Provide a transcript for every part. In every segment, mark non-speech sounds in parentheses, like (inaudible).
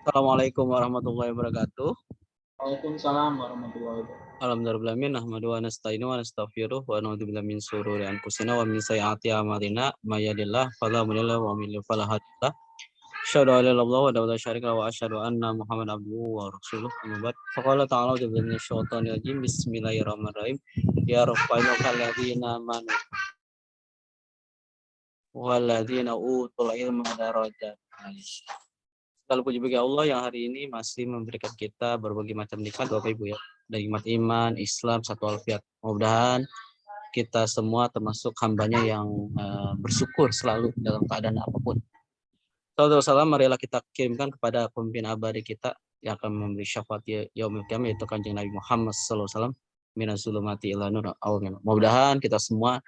Assalamualaikum warahmatullahi wabarakatuh. Waalaikumsalam warahmatullahi wabarakatuh. Alhamdulillah nahmadu wa nasta'inu wa nastaghfiruh wa na'udzu billahi min shururi anfusina wa min sayyiati a'malina may yahdihillahu fala mudilla wa may yudlil fala hadiya. Asyhadu an la ilaha illallah wa la syarika lahu wa asyhadu anna Muhammadan abduhu wa rasuluh. Amma. Faqala ta'ala a'udzu billahi minasyaitonir rajim. Bismillahirrahmanirrahim. Ya rabbana kalladzina amanu walladzina utul ilma darajat. Kalau puji bagi Allah yang hari ini masih memberikan kita berbagai macam nikmat Bapak Ibu ya. Dari nikmat iman, Islam, satu alfiat. Mudah-mudahan kita semua termasuk hambanya yang uh, bersyukur selalu dalam keadaan apa pun. Saudara salam marilah kita kirimkan kepada pemimpin abadi kita yang akan memberi syafaat yaumil qiyamah yaitu kanjeng Nabi Muhammad sallallahu alaihi wasallam minas zulumati ila nur Mudah-mudahan kita semua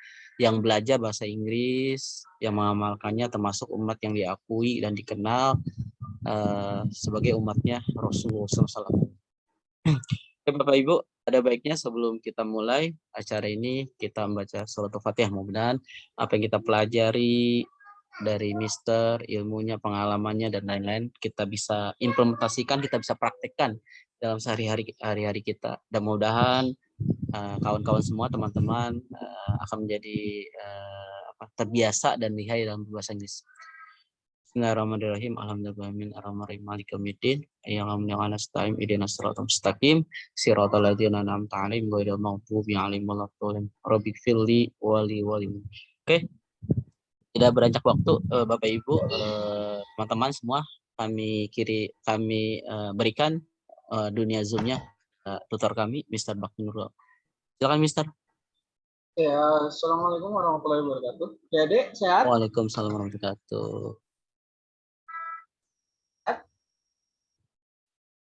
yang belajar bahasa Inggris, yang mengamalkannya termasuk umat yang diakui dan dikenal uh, sebagai umatnya Rasulullah SAW. Bapak Ibu, ada baiknya sebelum kita mulai acara ini kita membaca surat Fatihah. Mudah-mudahan apa yang kita pelajari dari Mister, ilmunya, pengalamannya dan lain-lain kita bisa implementasikan, kita bisa praktekkan dalam sehari-hari hari-hari kita. Dan mudah-mudahan kawan-kawan uh, semua teman-teman uh, akan menjadi uh, apa, terbiasa dan lihai dalam bahasa Inggris. Bismillahirrahmanirrahim. Alhamdulillahirrahmanirrahim. Ar-Rahmanirrahim. Malik yaumiddin. Yang amniyana nasta'im. Idina siratal mustaqim. Siratal ladzina an'amta 'alaihim ghairil maghdubi 'alaihim waladdallin. Rabbi firli wali wali. Oke. Tidak beranjak waktu Bapak Ibu, teman-teman semua kami kiri kami berikan dunia zoomnya tutor kami Mr. Bakti Nurul. Silakan Mister. Ya, Assalamualaikum warahmatullahi wabarakatuh. Ya, Dek, sehat? Waalaikumsalam warahmatullahi wabarakatuh.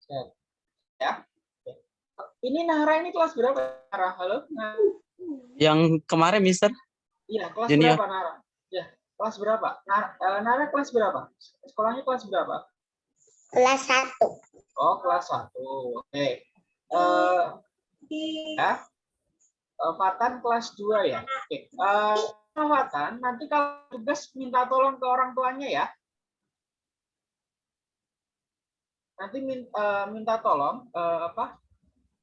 Sehat. Ya. Ini Nahra ini kelas berapa, Nahra? Halo? Nah. Yang kemarin, Mister? Iya, kelas Junior. berapa, Nahra? Ya, kelas berapa? Nahra, eh, Nahra kelas berapa? Sekolahnya kelas berapa? Kelas satu. Oh, kelas satu. Oke. Uh, ya, uh, Fatan kelas 2 ya. Oke. Uh, Fatan, nanti kalau tugas minta tolong ke orang tuanya ya. Nanti uh, minta tolong uh, apa?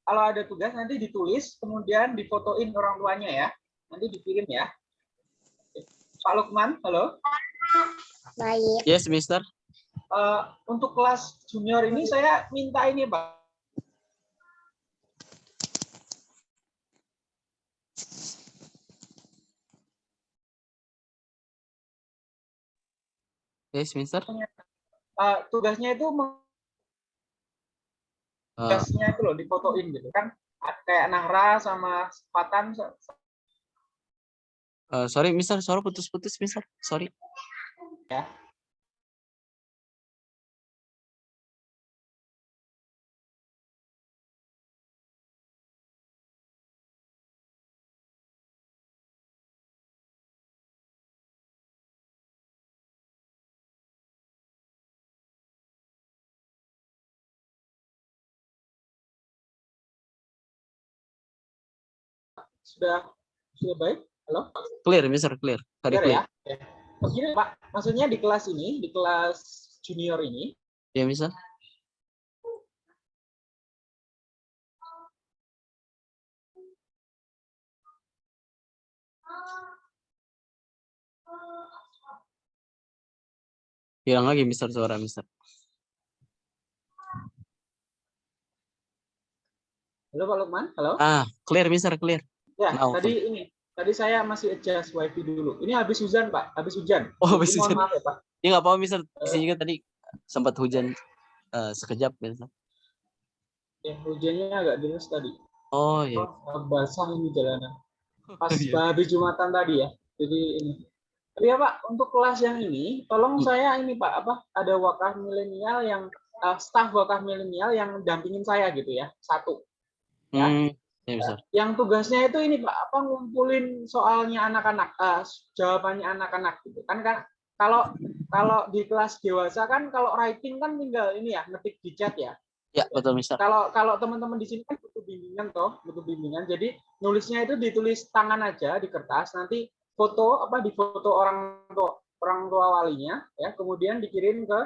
Kalau ada tugas nanti ditulis, kemudian difotoin orang tuanya ya. Nanti dikirim ya. Pak Lukman, halo. Baik. Yes, Mister. Uh, untuk kelas junior ini saya minta ini, Pak Yes, Mister. Uh, tugasnya itu ah. tugasnya itu loh difotoin gitu kan kayak Nahra sama Fatan uh, sorry Mister suara putus-putus Mister sorry ya Sudah sudah baik? Halo? Clear, Mister, clear. Tadi clear, clear. ya. Begini, Pak, maksudnya di kelas ini, di kelas junior ini. Ya, Mister. Hilang lagi Mister suara Mister. Halo Pak Lukman, halo. Ah, clear Mister, clear. Ya, nah, tadi okay. ini, tadi saya masih adjust wifi dulu. Ini habis hujan, Pak. Habis hujan. Oh, habis hujan. Maaf ya, Pak. Ini nggak apa-apa, Mister. Di sini juga tadi sempat hujan uh, sekejap, Mister. Ya, hujannya agak deras tadi. Oh, iya. Oh, basah ini jalanan. Pas oh, iya. habis Jumatan tadi ya. Jadi ini. Tapi ya Pak, untuk kelas yang ini, tolong hmm. saya ini Pak, apa ada wakaf milenial yang uh, staf wakaf milenial yang dampingin saya gitu ya, satu. Ya. Hmm. Ya, yang tugasnya itu ini Pak, apa ngumpulin soalnya anak-anak, uh, jawabannya anak-anak gitu. Kan kan kalau kalau di kelas dewasa kan kalau writing kan tinggal ini ya ngetik di chat ya. Ya, betul Mister. Kalau kalau teman-teman di sini kan butuh bimbingan toh, butuh bimbingan. Jadi nulisnya itu ditulis tangan aja di kertas, nanti foto apa di foto orang tua orang tua walinya ya, kemudian dikirim ke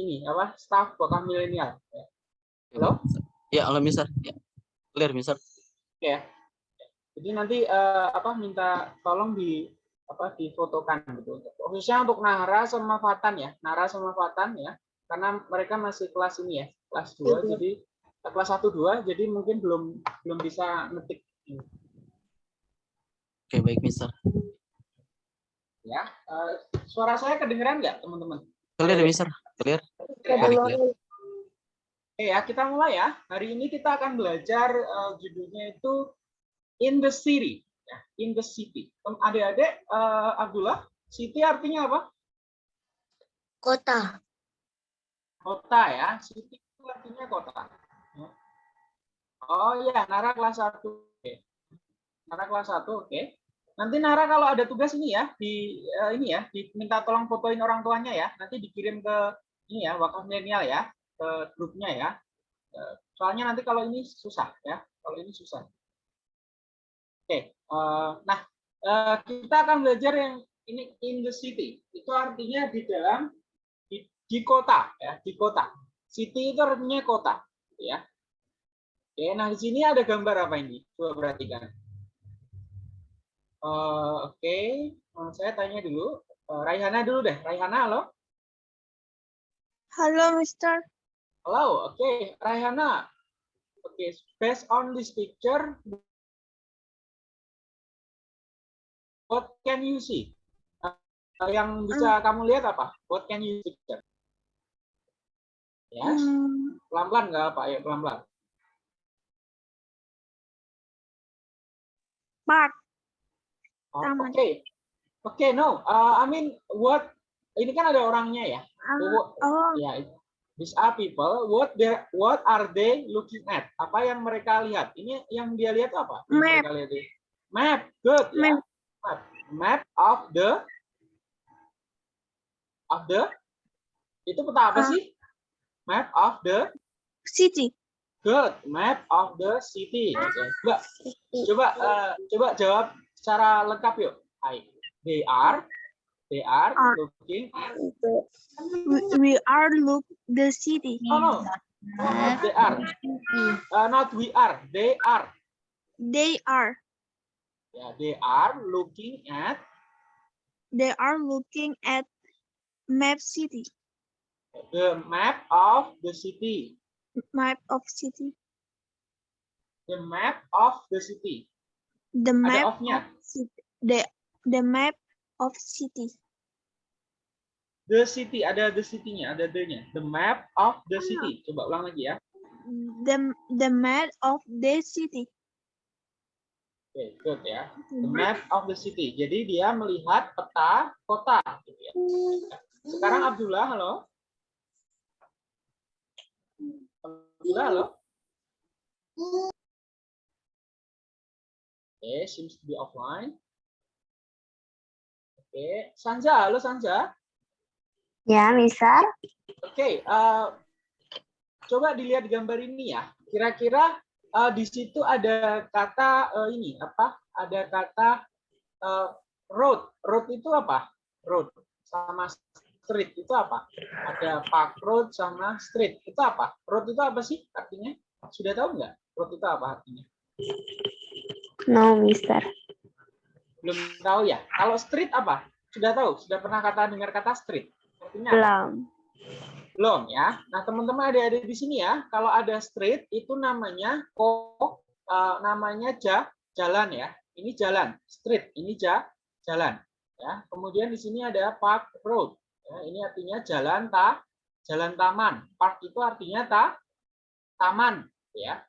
ini apa staff wakaf milenial. Ya. Halo? Ya, halo Mister. Ya. Clear Mister. Oke ya. Jadi nanti eh, apa minta tolong di apa difotokan gitu. Khususnya untuk Nahra sama Fatan ya. Nahra sama Fatan ya. Karena mereka masih kelas ini ya, kelas 2 jadi eh, kelas 1 2 jadi mungkin belum belum bisa ngetik Oke, baik Mister. ya. Eh, suara saya kedengeran nggak teman-teman? Clear Mister. Clear. Very clear. Oke ya, kita mulai ya. Hari ini kita akan belajar eh, judulnya itu in the city, ya, in the city. Adik-adik, eh, Abdullah, city artinya apa? Kota. Kota ya. City itu artinya kota. Ya. Oh iya, Nara kelas 1. Oke. Nara kelas 1, oke. Nanti Nara kalau ada tugas ini ya, di eh, ini ya, diminta tolong fotoin orang tuanya ya. Nanti dikirim ke ini ya, wakaf milenial ya, ke grupnya ya. Eh, Soalnya nanti kalau ini susah ya, kalau ini susah. Oke, eh, nah eh, kita akan belajar yang ini in the city. Itu artinya di dalam di, di kota ya, di kota. City itu artinya kota, ya. Oke, nah di sini ada gambar apa ini? Coba perhatikan. Oke, saya tanya dulu. Raihana dulu deh. Raihana, halo. Halo, Mister. Halo, oke, Raihana. Oke, based on this picture, what can you see? Eh, yang bisa kamu lihat apa? What can you see? picture? Yes, Hmm, pelan-pelan nggak apa? Ayo pelan-pelan. park. Oh. Oke, oke, no. Uh, I mean, what? Ini kan ada orangnya ya. What- oh, Ya, these are people. What they, what are they looking at? Apa yang mereka lihat? Ini yang dia lihat apa? Map. lihat. Map, good. ya. Map. Map. Map of the of the itu peta apa Ah. sih? Map of the city. good. Map of the city. Oke. Coba coba eh, coba jawab secara lengkap yuk. Hai. They are they are Are. looking We, we are look the city. Oh, no. Oh, not they are. Uh, not we are. They are. They are. Yeah, they are looking at They are looking at map city. the map of the city. Map of city. The map of the city. The Ada map of-nya. The the map of city. The city ada the city-nya, ada the-nya. The map of the Ah. city. Coba ulang lagi ya. The the map of the city. Oke, good ya. The map of the city. Jadi dia melihat peta kota. Gitu ya. Sekarang Abdullah, halo. Abdullah, halo. Oke, seems to be offline. Oke, Sanja, halo Sanja. Ya, Mister. Oke, eh, coba dilihat gambar ini ya. Kira-kira eh, di situ ada kata eh, ini apa? Ada kata eh, road. Road itu apa? Road sama street itu apa? Ada park road sama street itu apa? Road itu apa sih artinya? Sudah tahu nggak? Road itu apa artinya? No, Mister. Belum tahu ya. Kalau street apa? Sudah tahu? Sudah pernah kata dengar kata street? Artinya apa? Belum. Belum ya. Nah, teman-teman adik-adik di sini ya, kalau ada street itu namanya ko eh, namanya ja, jalan ya. Ini jalan, street, ini ja, jalan ya. Kemudian di sini ada park road. Ya, ini artinya jalan ta jalan taman. Park itu artinya ta taman ya.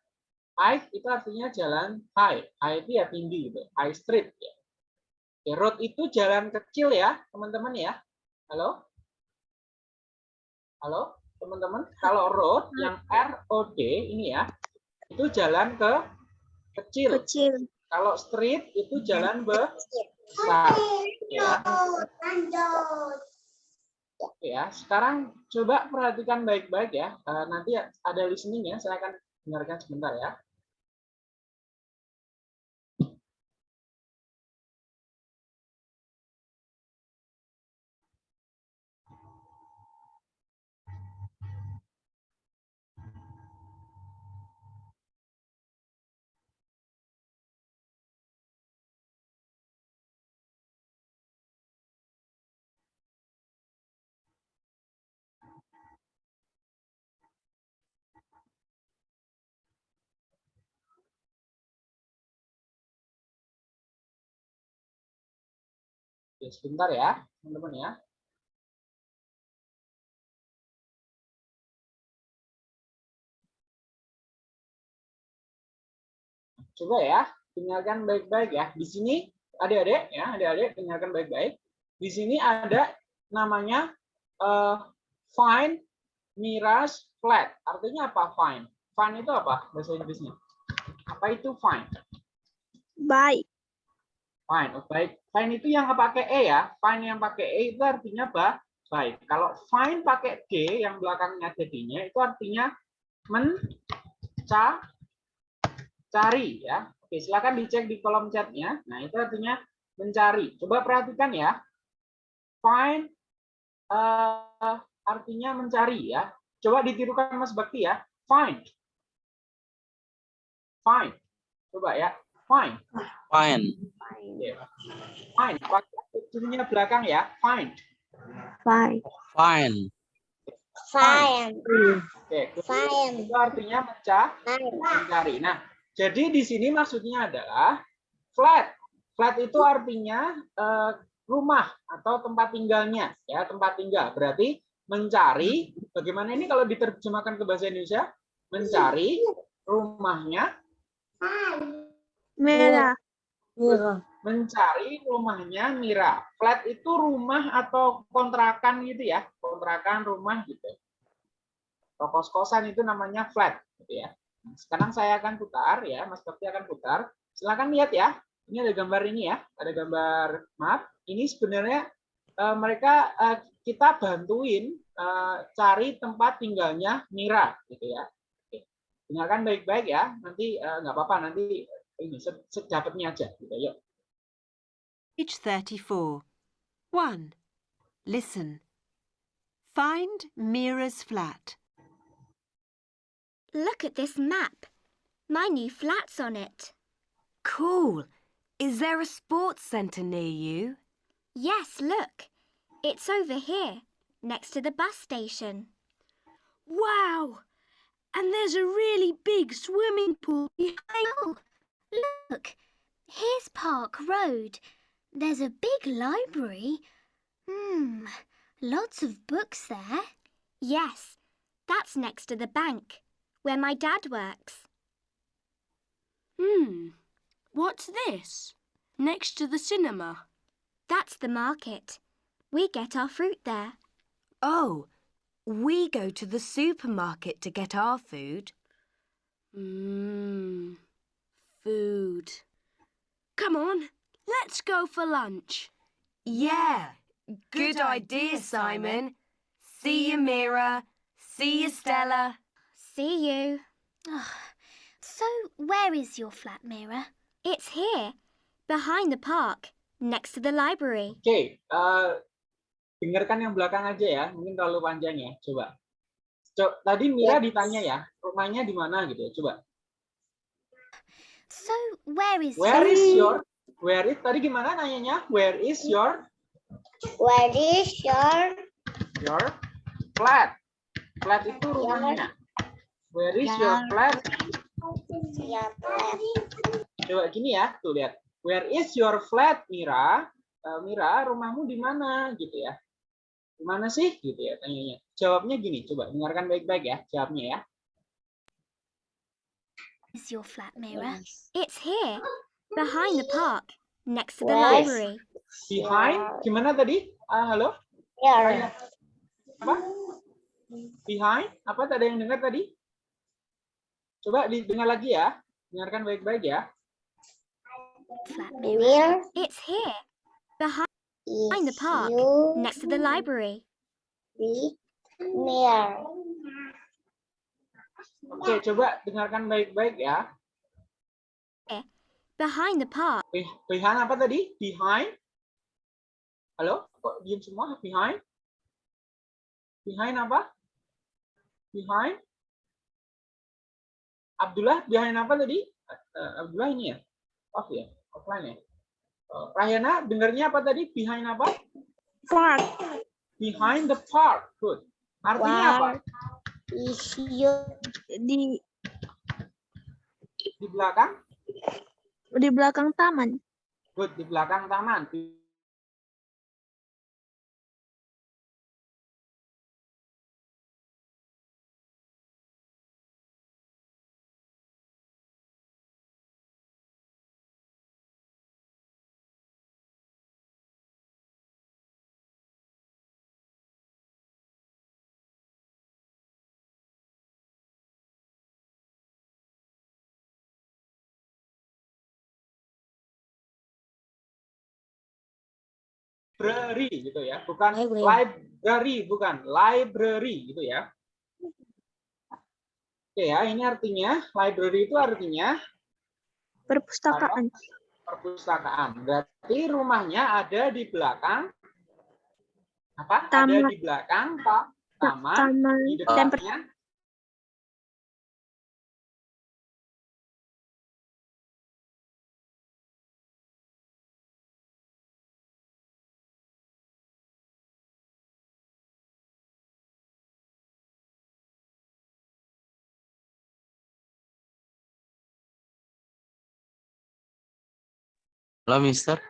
High itu artinya jalan high. High itu ya tinggi gitu. High street ya. Oke, road itu jalan kecil ya, teman-teman ya. Halo? Halo, teman-teman. Kalau road yang R O D ini ya, itu jalan ke kecil. Kecil. Kalau street itu jalan besar. Ya. Ya, sekarang coba perhatikan baik-baik ya. Eh, nanti ada listeningnya, saya akan dengarkan sebentar ya. Oke, sebentar ya, teman-teman ya. Coba ya, dengarkan baik-baik ya. Di sini adik-adik ya, adik-adik dengarkan baik-baik. Di sini ada namanya eh, find Mira's flat. Artinya apa find? Find itu apa bahasa Inggrisnya? Apa itu find? By. Find, oh, baik. Find itu yang pakai e ya. Find yang pakai e itu artinya apa? Baik. Kalau find pakai g yang belakangnya jadinya itu artinya menca cari ya. Oke, silakan dicek di kolom chatnya. Nah, itu artinya mencari. Coba perhatikan ya. Find eh, artinya mencari ya. Coba ditirukan Mas Bakti ya. Find. Find. Coba ya. Find. Fine. Find. Pakai itunya belakang ya. Find. By. Fine. Fine. Oke. Fine. Itu artinya mencari. Mencari. Nah, jadi di sini maksudnya adalah flat. Flat itu artinya eh, rumah atau tempat tinggalnya, ya tempat tinggal. Berarti mencari. Bagaimana ini kalau diterjemahkan ke bahasa Indonesia? Mencari rumahnya, Merah. Mencari rumahnya Mira. Flat itu rumah atau kontrakan gitu ya, kontrakan rumah gitu. Kos-kosan itu namanya flat, gitu ya. Nah, Sekarang saya akan putar ya, Mas Bakti akan putar. Silakan lihat ya. Ini ada gambar ini ya, ada gambar map. Ini sebenarnya eh, mereka eh, kita bantuin eh, cari tempat tinggalnya Mira, gitu ya. Dengarkan baik-baik ya. Nanti nggak apa-apa, nanti ini aja. Gitu. Yuk. Page 34. 1. Listen. Find Mira's flat. Look at this map. My new flat's on it. Cool. Is there a sports centre near you? Yes, look. It's over here, next to the bus station. Wow! And there's a really big swimming pool behind. Oh, Look. Here's Park Road. There's a big library. Hmm, lots of books there. Yes, that's next to the bank, where my dad works. Hmm. What's this? Next to the cinema. That's the market. We get our fruit there. Oh, we go to the supermarket to get our food. Mmm. Food. Come on, let's go for lunch. Yeah, good idea, Simon. See you, Mira. See you, Stella. See you. So, where is your flat mirror? It's here, behind the park, next to the library. Okay, eh, dengarkan yang belakang aja ya, mungkin terlalu panjang ya. Coba. Co- tadi Mira ditanya ya, rumahnya di mana gitu ya. Coba. So, where is Where is your Where is tadi gimana nanyanya? Where is your Where is your your flat? Flat itu rumahnya. Where is your flat? your flat? Coba gini ya, tuh lihat. Where is your flat, Mira? Eh, Mira, rumahmu di mana gitu ya? Di mana sih gitu ya tanyanya. Jawabnya gini, coba dengarkan baik-baik ya jawabnya ya. Is your flat mirror? It's here, behind the park, next to the Yes. library. Behind gimana tadi? Ah, halo? Here. Apa? Behind? Apa tadi yang dengar tadi? Coba didengar lagi ya. Dengarkan baik-baik ya. Flat mirror. It's here, behind is the park, next to the library. be near? Oke, coba dengarkan baik-baik ya. Behind the park, Be- Behind apa tadi? Behind? Halo? Kok diam semua? Behind? Behind apa? Behind? Abdullah, behind apa tadi? Eh, Abdullah ini ya? Off ya? Offline ya? Eh, Rahyana, dengarnya apa tadi? Behind apa? Park. Behind the park. Good. Artinya apa? Is you Di Di belakang? di belakang taman. Good. Di belakang taman. Library gitu ya, bukan Library. library, bukan library gitu ya. Oke ya, ini artinya library itu artinya Perpustakaan. perpustakaan. Berarti rumahnya ada di belakang apa? Ada Taman. di belakang Pak taman, Taman di dan Halo, Mister.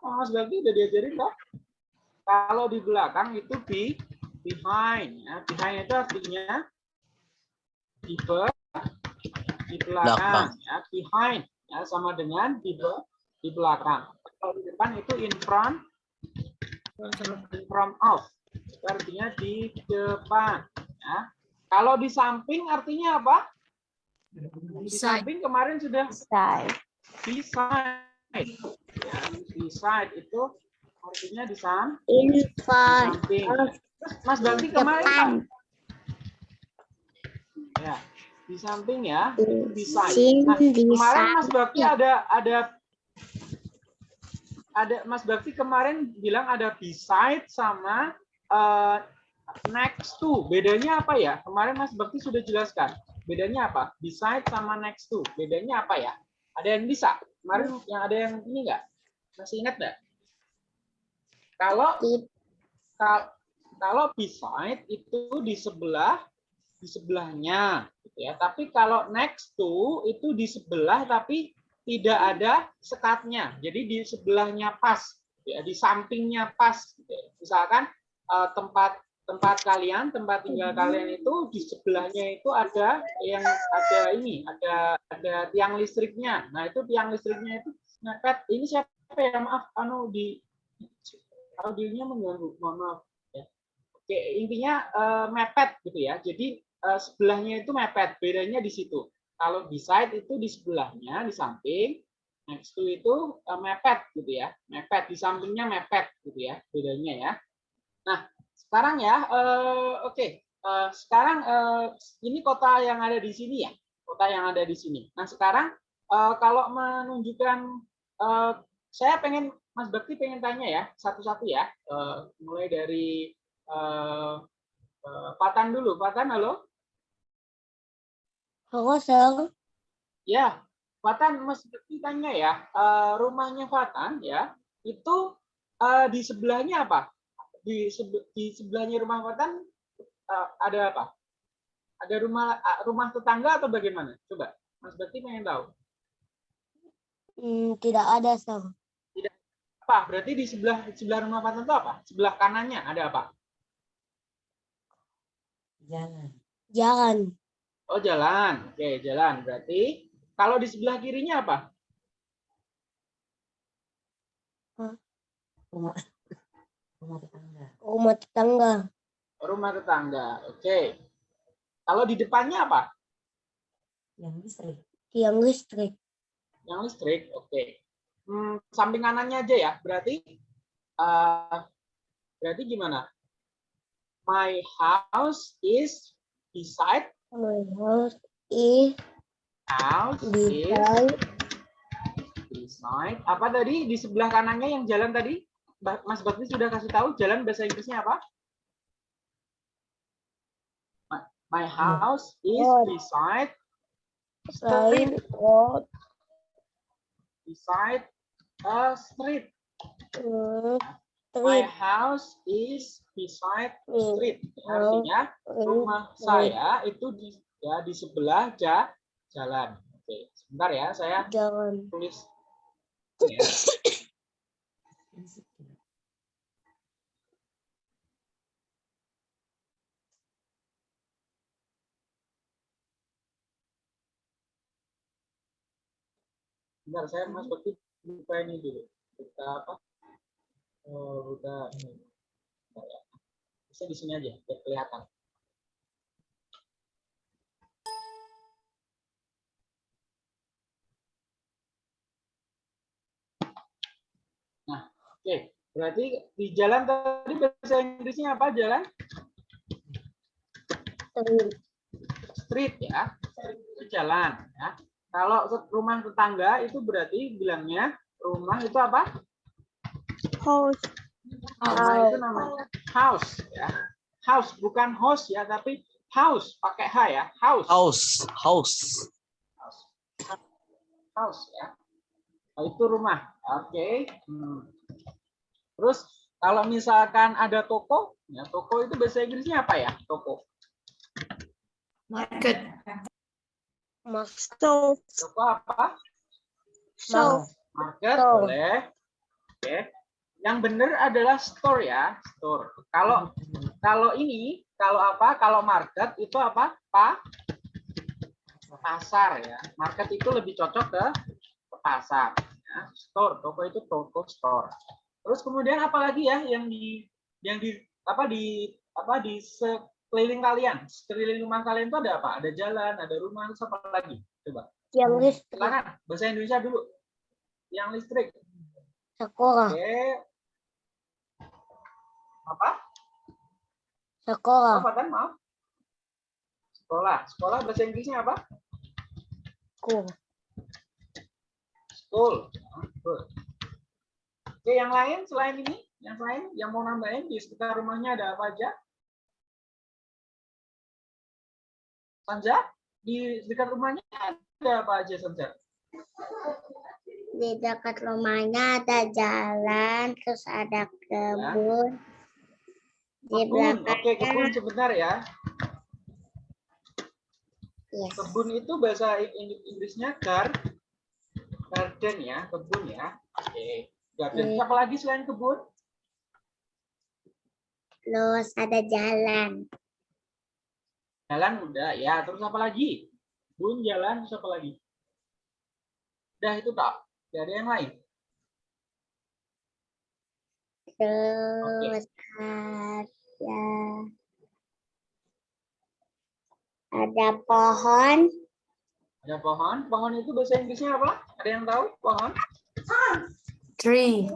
Mas Bakti udah diajarin Pak. Kalau di belakang itu be behind ya. Behind itu artinya di be- di belakang Belakang. ya, behind ya sama dengan di di belakang. Kalau di depan itu in front in front of. Itu artinya di depan ya. Kalau di samping artinya apa? Di samping kemarin sudah Side. beside. Ya, beside itu artinya di samping. of Terus Mas Bakti kemarin ya di samping ya beside. Nah, kemarin Mas samping. Bakti ada ada ada Mas Bakti kemarin bilang ada beside sama eh, next to. Bedanya apa ya? Kemarin Mas Bakti sudah jelaskan. Bedanya apa? Beside sama next to. Bedanya apa ya? Ada yang bisa? Kemarin yang ada yang ini enggak? Masih ingat enggak? Kalau kal- kalau beside itu di sebelah di sebelahnya gitu ya. Tapi kalau next to itu di sebelah tapi tidak ada sekatnya. Jadi di sebelahnya pas ya, di sampingnya pas gitu ya. Misalkan eh, tempat tempat kalian, tempat tinggal kalian itu di sebelahnya itu ada yang ada ini, ada ada tiang listriknya. Nah, itu tiang listriknya itu mepet. Ini siapa ya? Maaf, anu di audionya mengganggu. Mohon maaf. Ya. Oke, intinya eh, mepet gitu ya. Jadi eh, sebelahnya itu mepet. Bedanya di situ. Kalau beside itu di sebelahnya, di samping. Next to itu eh, mepet gitu ya. Mepet di sampingnya mepet gitu ya. Bedanya ya. Nah, sekarang ya, eh, oke. Eh, sekarang eh, ini kota yang ada di sini ya. Kota yang ada di sini. Nah, sekarang eh, kalau menunjukkan eh, saya pengen Mas Bakti pengen tanya ya satu-satu ya, Eh, mulai dari eh, eh, Patan dulu. Patan, halo? Halo, Sir. Ya, Fatan Mas Bakti tanya ya, eh, rumahnya Fatan ya, itu eh, di sebelahnya apa? Di, sebe- di sebelahnya rumah Fatan eh, ada apa? Ada rumah ah, rumah tetangga atau bagaimana? Coba, Mas Bakti pengen tahu. Hmm, tidak ada, Sir. Apa? Berarti di sebelah di sebelah rumah Fatan itu apa? Sebelah kanannya ada apa? Jalan. Oh, jalan. Oke, jalan. Berarti kalau di sebelah kirinya apa? Rumah tetangga. Rumah tetangga. Oke. Kalau di depannya apa? Tiang listrik. Yang listrik, oke. Hmm, samping kanannya aja ya, berarti eh, berarti gimana? My house is beside My house is house is beside beside apa tadi di sebelah kanannya yang jalan tadi? Mas Bakti sudah kasih tahu jalan bahasa Inggrisnya apa? My, my house is beside street, road. beside a street. Hmm, My street. house is beside street. Artinya rumah saya itu di ya di sebelah ja, jalan. Oke, sebentar ya, saya Jalan. tulis. (coughs) Ya. Bentar, saya Mas Bakti buka ini dulu. Buka apa? Oh, buka ini. Bentar ya. Bisa di sini aja, biar kelihatan. Nah, oke. Okay. Berarti di jalan tadi bahasa Inggrisnya apa jalan? Street. Street ya. Street itu jalan ya. Kalau rumah tetangga itu berarti bilangnya rumah itu apa? House. Rumah itu namanya house ya. House bukan house ya, tapi house pakai H ya. House. House, house. House ya. Oh, itu rumah. Oke. Hmm. Terus kalau misalkan ada toko, ya toko itu bahasa Inggrisnya apa ya? Toko. Market. Stove. Toko apa? Stove. Market Store. boleh. Oke. Yang benar adalah store ya, store. Kalau kalau ini, kalau apa? Kalau market itu apa? Pa? Pasar ya. Market itu lebih cocok ke, ke pasar. Ya. Store, toko itu toko store. Terus kemudian apa lagi ya yang di yang di apa di apa di sekeliling kalian, sekeliling rumah kalian itu ada apa? Ada jalan, ada rumah, terus apa lagi? Coba. yang listrik, Silakan bahasa Indonesia dulu. Yang listrik. sekolah, Oke. Apa? sekolah, Apa kan maaf? Sekolah. Sekolah bahasa Inggrisnya apa? school, School. Good. Oke, yang lain selain ini, yang lain yang mau nambahin di sekitar rumahnya ada apa aja? Sanja, di dekat rumahnya ada apa aja Sanja? di dekat rumahnya ada jalan, terus ada kebun, di Kebun. Oke, kebun sebentar ya. yes, Kebun itu bahasa Ing- Inggrisnya gar garden ya, kebun ya. Oke. Garden. Oke. Apa lagi selain kebun? terus ada jalan, Jalan udah ya, terus apa lagi? Kebun, jalan, terus apa lagi? Udah itu tak. Tidak ada yang lain. terus ada ada pohon, Ada pohon. Pohon itu bahasa Inggrisnya apa? Ada yang tahu? Pohon? Tree.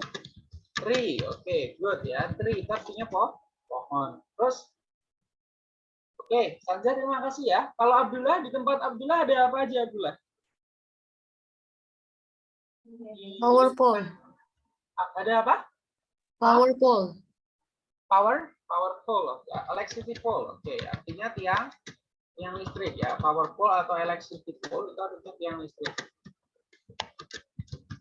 Tree. Oke, good ya. Tree itu artinya po pohon. Terus Oke, Sanja terima kasih ya. Kalau Abdullah di tempat Abdullah ada apa aja Abdullah? Power pole. Ada apa? Power pole. Power, power pole, ya, electricity pole. Oke, artinya tiang tiang listrik ya. Power pole atau electricity pole itu artinya tiang listrik.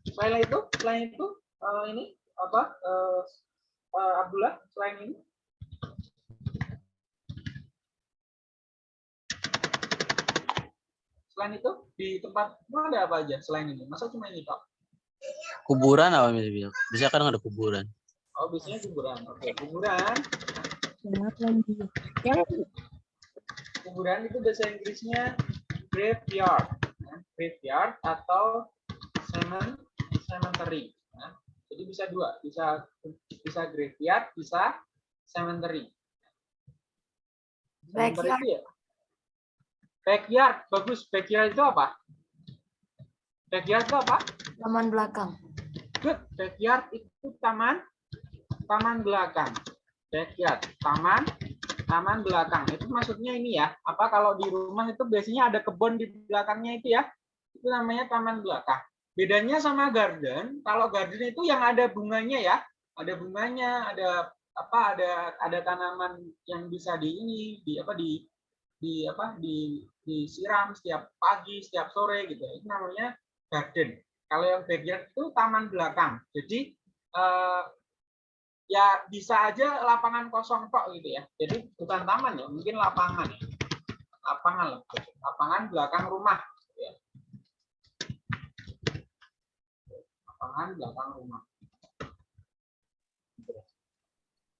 Selain itu, selain itu eh, ini apa? eh, eh, Abdullah, selain ini Selain itu di tempat ada apa aja selain ini? Masa cuma ini Pak? Kuburan apa bisa Bisa kan ada kuburan. Oh, biasanya kuburan. Oke, kuburan. Kuburan itu bahasa Inggrisnya graveyard. ya. Graveyard atau cemetery. ya. Jadi bisa dua, bisa bisa graveyard, bisa cemetery. Cemetery ya. Backyard, bagus. Backyard itu apa? Backyard itu apa? Taman belakang. Good. Backyard itu taman taman belakang. Backyard, taman taman belakang. Itu maksudnya ini ya. Apa kalau di rumah itu biasanya ada kebun di belakangnya itu ya. Itu namanya taman belakang. Bedanya sama garden, kalau garden itu yang ada bunganya ya. Ada bunganya, ada apa ada ada tanaman yang bisa di ini di apa di di apa di disiram setiap pagi, setiap sore gitu. Itu namanya garden. Kalau yang backyard itu taman belakang. Jadi eh, ya bisa aja lapangan kosong kok gitu ya. Jadi bukan taman ya, mungkin lapangan. ya. Lapangan. Lapangan belakang rumah. gitu ya. Lapangan belakang rumah.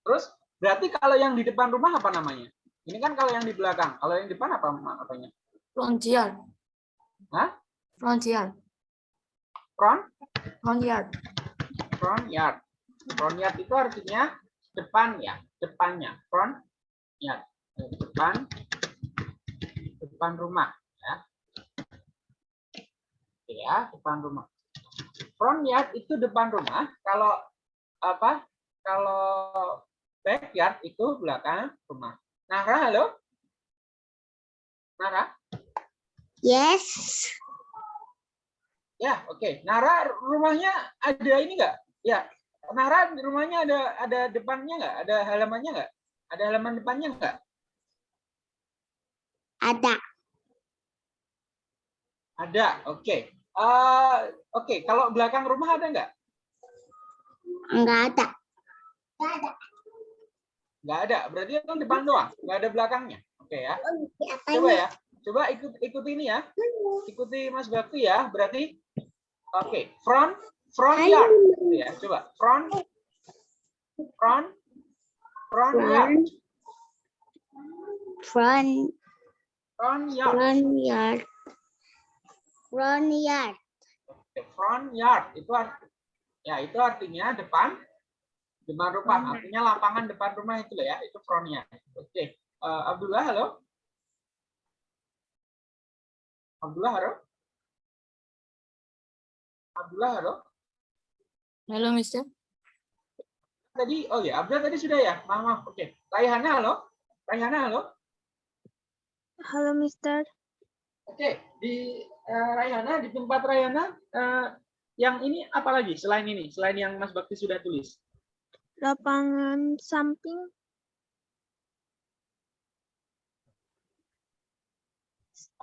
Terus berarti kalau yang di depan rumah apa namanya? Ini kan kalau yang di belakang. Kalau yang di depan apa apanya? Front yard. Hah? Front yard. Front? Front yard. front yard. Front yard itu artinya depan ya, depannya. Front yard, depan depan rumah ya. Ya, depan rumah. Front yard itu depan rumah. Kalau apa? Kalau backyard itu belakang rumah. Nara, halo? Nara? Yes. Ya, oke. Nara rumahnya ada ini enggak? Ya. Nara rumahnya ada ada depannya enggak? Ada halamannya enggak? Ada halaman depannya enggak? Ada. Ada. Oke. Eh, oke, kalau belakang rumah ada enggak? Enggak ada. Enggak ada. Enggak ada. Berarti kan depan doang, enggak ada belakangnya. Oke ya. Apa Coba ya. Coba ikut ikuti ini ya. Ikuti Mas Bakti ya. Berarti oke, front front yard gitu ya. Coba front front front yard. Front, Front yard. front yard. Front yard. Front yard itu arti, ya itu artinya depan depan rumah artinya lapangan depan rumah itu loh ya itu front yard oke Eh, Abdullah halo? Abdullah halo? Abdullah halo? Halo, Mister. tadi oh ya Abdullah tadi sudah ya? Maaf, maaf. oke. Raihana halo? Raihana halo? Halo, Mister. oke di eh, Raihana di tempat Raihana eh, yang ini apa lagi selain ini? Selain yang Mas Bakti sudah tulis Lapangan samping.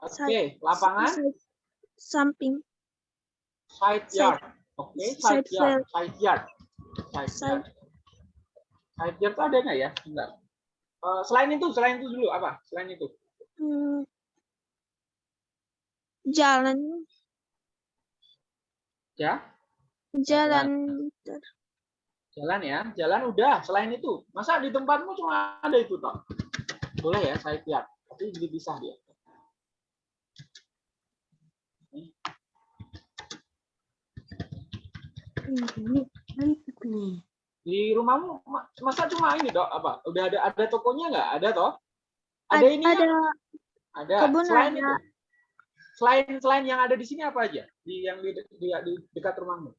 oke lapangan side- Samping. side yard. Oke, side side yard, side yard. Side Side- yard. Side yard tuh ada nggak ya? Enggak. Eh, selain itu, selain itu dulu apa? Selain itu. Hmm, jalan. Ya, Jalan. jalan ya. Jalan udah, selain itu. Masa di tempatmu cuma ada itu toh? Boleh ya, side yard. Tapi dipisah dia. Di rumahmu ma- masa cuma ini dok apa? Udah ada ada tokonya nggak? Ada toh? Ada Ad- ini ada Ada. Kebun selain ada. itu, selain selain yang ada di sini apa aja? Di yang di, di, di dekat rumahmu?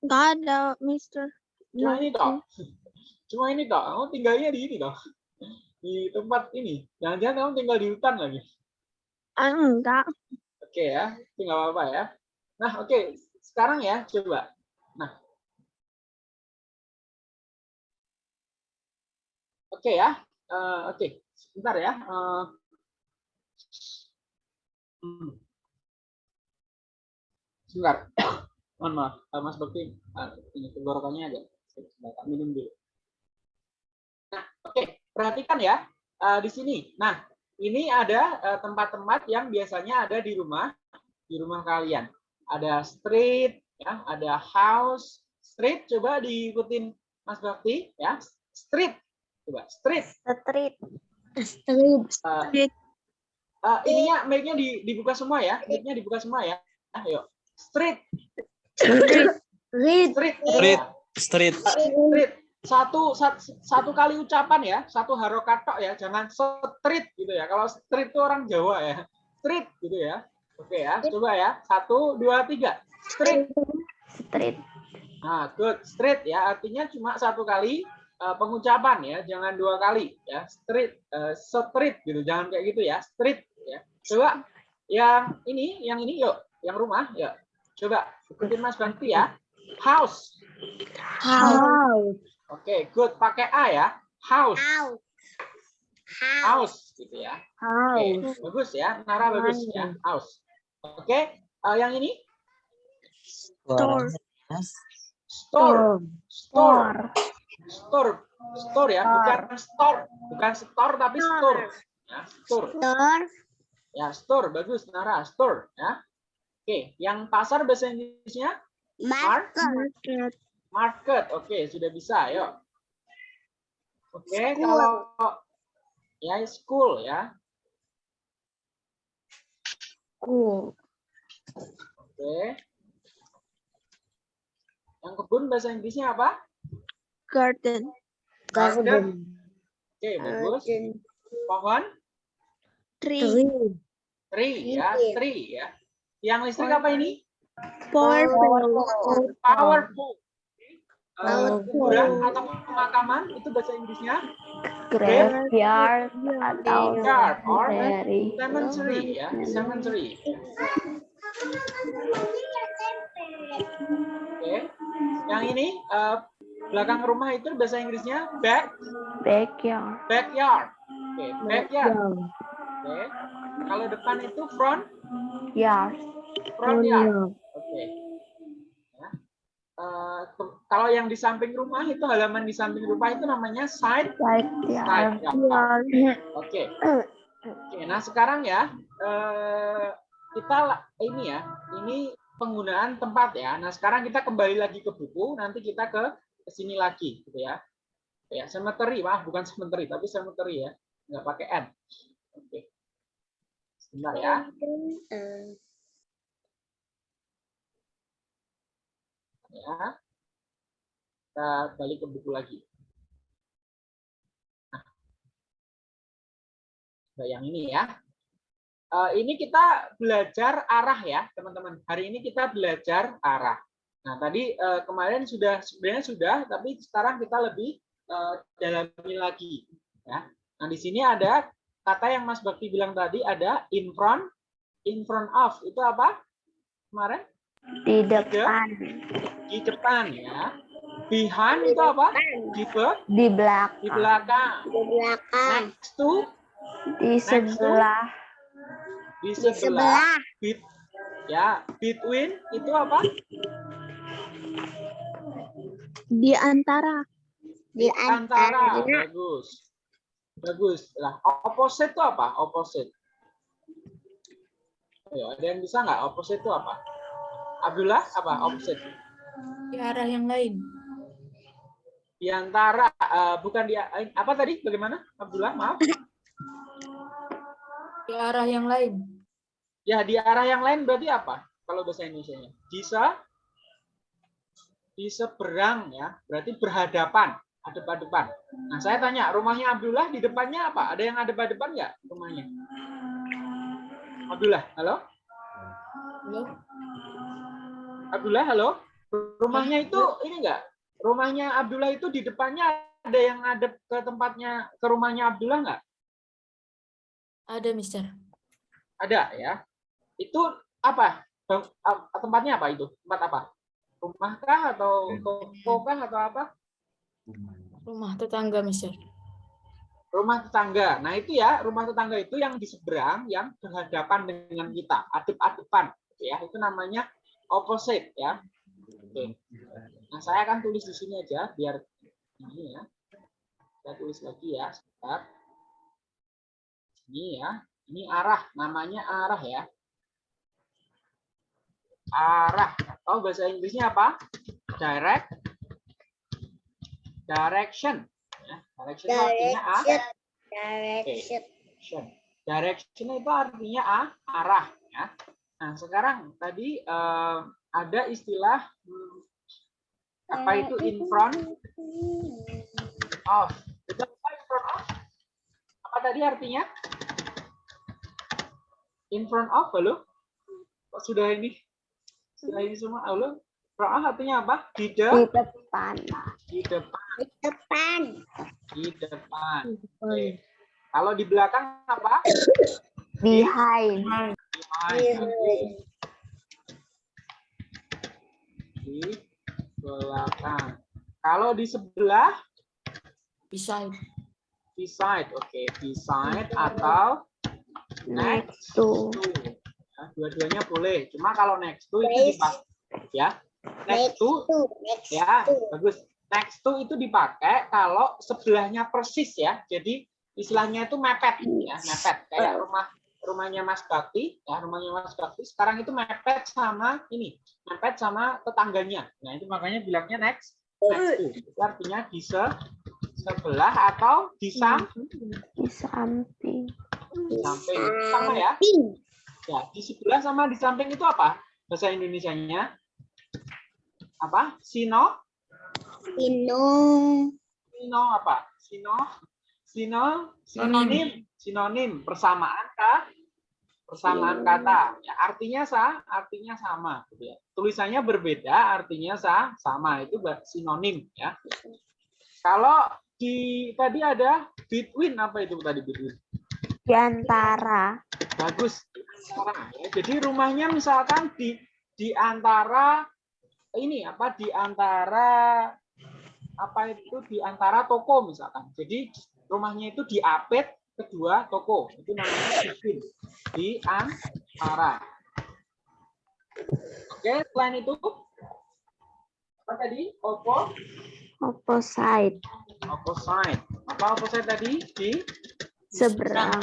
nggak ada, Mister. Cuma ini toh. Cuma ini toh. Kamu tinggalnya di ini toh. Di tempat ini. Jangan-jangan kamu tinggal di hutan lagi. Ah, enggak. Oke ya, itu nggak apa-apa ya. Nah, oke. Sekarang ya, coba. Nah. Oke ya. Eh, oke. Sebentar ya. Hmm. Sebentar. (coughs) Mohon maaf, Mas Bakti. eh, ini tenggorokannya agak sebentar, minum dulu. Nah, oke. Perhatikan ya. eh, di sini. Nah, ini ada eh, tempat-tempat yang biasanya ada di rumah di rumah kalian. Ada street, ya, ada house, street. Coba diikutin Mas Bakti, ya. Street, coba street. Street. Street. Eh, Street. eh, ininya mic-nya di- dibuka semua ya, mic-nya dibuka semua ya. Ayo, street, Street. street, Street. ya. Street. Street. Satu, sat- satu kali ucapan ya, satu harokat tok ya, jangan street gitu ya. Kalau street itu orang Jawa ya, street gitu ya. Oke ya, coba ya, satu, dua, tiga, street. Street. Nah, good. Street ya, artinya cuma satu kali uh, pengucapan ya, jangan dua kali ya. Street, uh, street gitu, jangan kayak gitu ya. Street ya. Coba yang ini, yang ini yuk, yang rumah yuk. Coba ikutin Mas Bakti ya. House. House. Oke, good. Pakai A ya. House. House. House. House gitu ya. Oke, House. bagus ya. Nara bagus ya. House. Oke, uh, yang ini Store. store. Store. Store. Store ya, bukan store. Bukan store tapi store. Ya, store. Store. Ya, store. Bagus, Nara. Store. Ya. Oke, yang pasar bahasa Inggrisnya Market. Market. Market. Oke, sudah bisa. Yuk. Oke, School. kalau ya school ya. School. Oke. Yang kebun bahasa Inggrisnya apa? Garden. Garden. Oke, bagus. Garden. Pohon? Tree. Tree. Tree ya, Tree. ya. Yang listrik apa ini? Powerful. Power pool. Laut kuburan atau pemakaman itu bahasa Inggrisnya graveyard atau graveyard or cemetery. cemetery ya, cemetery. Oke. Yang ini eh, belakang rumah itu bahasa Inggrisnya back Backyard. backyard. Oke, backyard. Oke. Kalau depan itu front Yard. front yard. Oke. Ya. Eh, kalau yang di samping rumah itu halaman di samping rumah itu namanya side Side side yard. yard. Oke. (clears throat) Oke, nah sekarang ya eh, kita ini ya, ini penggunaan tempat ya. Nah sekarang kita kembali lagi ke buku, nanti kita ke ke sini lagi, gitu ya. Ya, cemetery, maaf bukan cemetery, tapi cemetery ya, nggak pakai n. Oke. Sebentar ya. Ya. Kita balik ke buku lagi. Nah, yang ini ya. Eh, ini kita belajar arah ya, teman-teman. Hari ini kita belajar arah. Nah, tadi eh, kemarin sudah sebenarnya sudah, tapi sekarang kita lebih eh, dalami lagi. Ya. Nah, di sini ada kata yang Mas Bakti bilang tadi ada in front, in front of. Itu apa? Kemarin Di depan. di depan ya. Behind itu apa? Di be- Di belakang. di belakang. Di belakang. Next to Di sebelah. di sebelah. Be- ya, between itu apa? Di antara. Di Antara. antara. Bagus. Bagus. Lah, opposite itu apa? Opposite. Ayo, ada yang bisa nggak? Opposite itu apa? Abdullah, apa? Opposite. Di arah yang lain. Di antara, eh, bukan di, apa tadi? Bagaimana? Abdullah, maaf. Di arah yang lain. Ya, di arah yang lain berarti apa? Kalau bahasa Indonesia-nya. Bisa di seberang ya, berarti berhadapan, hadap-hadapan. Nah, saya tanya, rumahnya Abdullah di depannya apa? Ada yang hadap-hadapan nggak rumahnya? Abdullah, halo? Halo? Abdullah, halo? Rumahnya itu ini enggak? Rumahnya Abdullah itu di depannya ada yang ada ke tempatnya ke rumahnya Abdullah enggak? Ada, Mister. Ada ya. Itu apa? Tempatnya apa itu? Tempat apa? Rumah kah atau toko kah atau apa? Rumah tetangga, Mister. Rumah tetangga. Nah, itu ya, rumah tetangga itu yang di seberang yang berhadapan dengan kita, adep-adepan gitu ya. Itu namanya opposite ya. Oke. Nah, saya akan tulis di sini aja biar ini ya. Saya tulis lagi ya, sebentar. Ini ya. Ini arah, namanya arah ya. Arah. Tahu bahasa Inggrisnya apa? Direct. Direction. Ya, direction artinya a, Direction. direction. Direction itu artinya a, arah ya. Nah, sekarang tadi eh, ada istilah hmm, apa itu in front of. Itu apa in front of? Apa tadi artinya? In front of, halo? Kok sudah ini? Sudah ini semua, halo? Front of artinya apa? Di Di de- depan. di depan, Di depan. di depan. Oke. Kalau di belakang apa? Behind. Behind. Oke. Di belakang. Kalau di sebelah, Beside. beside. Oke, beside atau Next to. Ya, dua-duanya boleh. Cuma kalau next to itu Next. dipakai ya. Next to Next ya, to. bagus. Next to itu dipakai kalau sebelahnya persis ya. Jadi istilahnya itu mepet ya, mepet kayak rumah rumahnya Mas Bakti, ya rumahnya Mas Bakti sekarang itu mepet sama ini, mepet sama tetangganya. Nah, itu makanya bilangnya next next to. Itu artinya di se- sebelah atau di sam- Di samping. di samping. Sama ya? Ya, di sebelah sama di samping itu apa? Bahasa Indonesianya apa? Sino? Minum. Sino apa? Sino? Sino? Sinonim. Sinonim. Persamaan kah? persamaan kata. Ya, artinya sa, artinya sama. Gitu ya. Tulisannya berbeda, artinya sa, sama. Itu sinonim ya. Kalau di tadi ada between apa itu tadi between? Di antara. Bagus. Ya. Jadi rumahnya misalkan di di antara ini apa di antara apa itu di antara toko misalkan. Jadi rumahnya itu di apet kedua toko. Itu namanya between. Di antara. Oke, selain itu apa tadi? Oppo, Opposite. opposite. Apa opposite tadi? Di Seberang.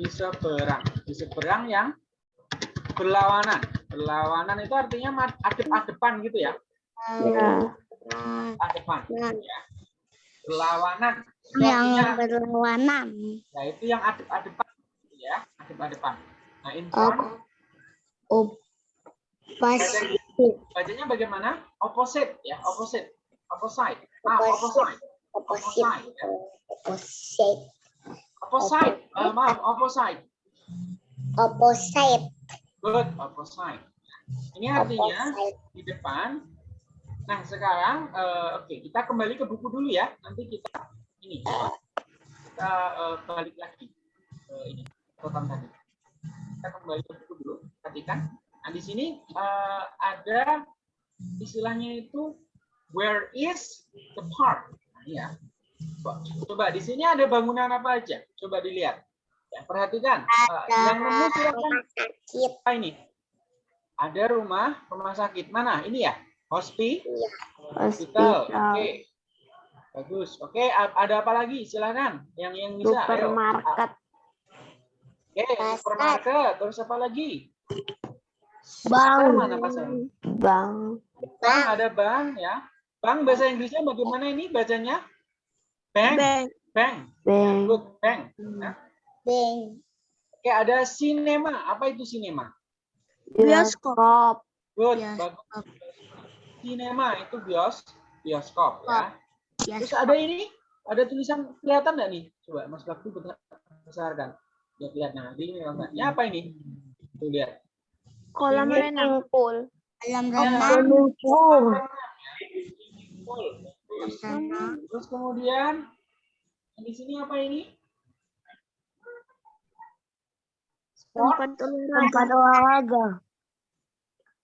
di seberang di seberang yang berlawanan berlawanan itu artinya adep-adepan gitu ya Ya. adepan ya. berlawanan Yang berlawanan. ya itu yang adep-adepan gitu ya adep-adepan nah in front Opposite. bacanya bagaimana opposite ya opposite opposite ah Opposite. opposite Opposite. ya. Opposite. opposite Eh, maaf opposite Opposite. good opposite ini artinya Opposite. di depan. Nah, sekarang eh, oke, kita kembali ke buku dulu ya. Nanti kita ini kita eh, balik lagi ke ini catatan tadi. Kita kembali ke buku dulu. Perhatikan. Nah, di sini eh, ada istilahnya itu where is the park. Nah, ya. Coba, coba di sini ada bangunan apa aja? Coba dilihat. Ya, perhatikan. Eh, yang nemu silakan apa ini? Ada rumah rumah sakit mana? Ini ya, hospi, hospital. Oke, Hospital. Bagus. Oke, ada apa lagi? Silakan. Yang yang bisa. Ayo. Supermarket. Oke, Pasar. supermarket. Terus apa lagi? Bank. Pasar mana pasar? Bank. Bank ada bank ya. Bank bahasa Inggrisnya bagaimana ini bacanya? Bank. Bank. Bank. Bank. Good. Bank. Nah, Bank. Oke, ada sinema. Apa itu sinema? Bioskop. Good. Bioskop. Bagus. Sinema itu bios bioskop ya. Bioskop. Terus ada ini, ada tulisan kelihatan nggak nih? Coba Mas Bakti besar- besarkan. Lihat, lihat. Nah, ini gambarnya apa ini? Tuh lihat. Kolam Ini renang. Pool. Kolam Ya. renang. Renang. Terus kemudian di sini apa ini? Sport. Tempat olahraga.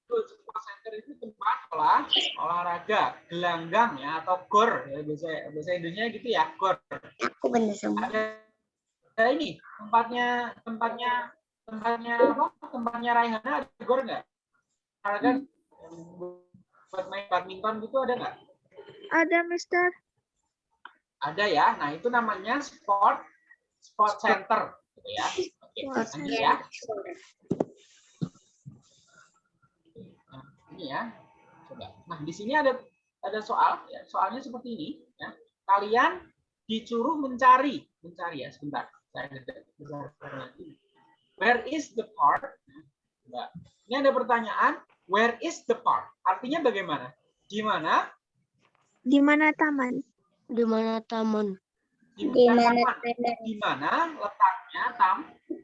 Tempat olahraga. Itu tempat olah olahraga, gelanggang ya atau gor ya bahasa bahasa Indonesia gitu ya, gor. Aku bener semua. Ada, ada ini tempatnya tempatnya tempatnya apa? Tempatnya Raihana ada gor nggak? Olahraga yang buat main badminton gitu ada nggak? Ada, Mister. Ada ya. Nah, itu namanya sport sport center gitu ya. Oke, lanjut ya. Nah, ini ya. Coba. Nah, di sini ada ada soal ya. Soalnya seperti ini ya. Kalian disuruh mencari, mencari ya sebentar. Saya besarkan lagi. Where is the park? Coba. Ini ada pertanyaan, where is the park? Artinya bagaimana? Di mana? Di mana taman? Di mana taman? Di mana taman. taman? di mana letaknya tam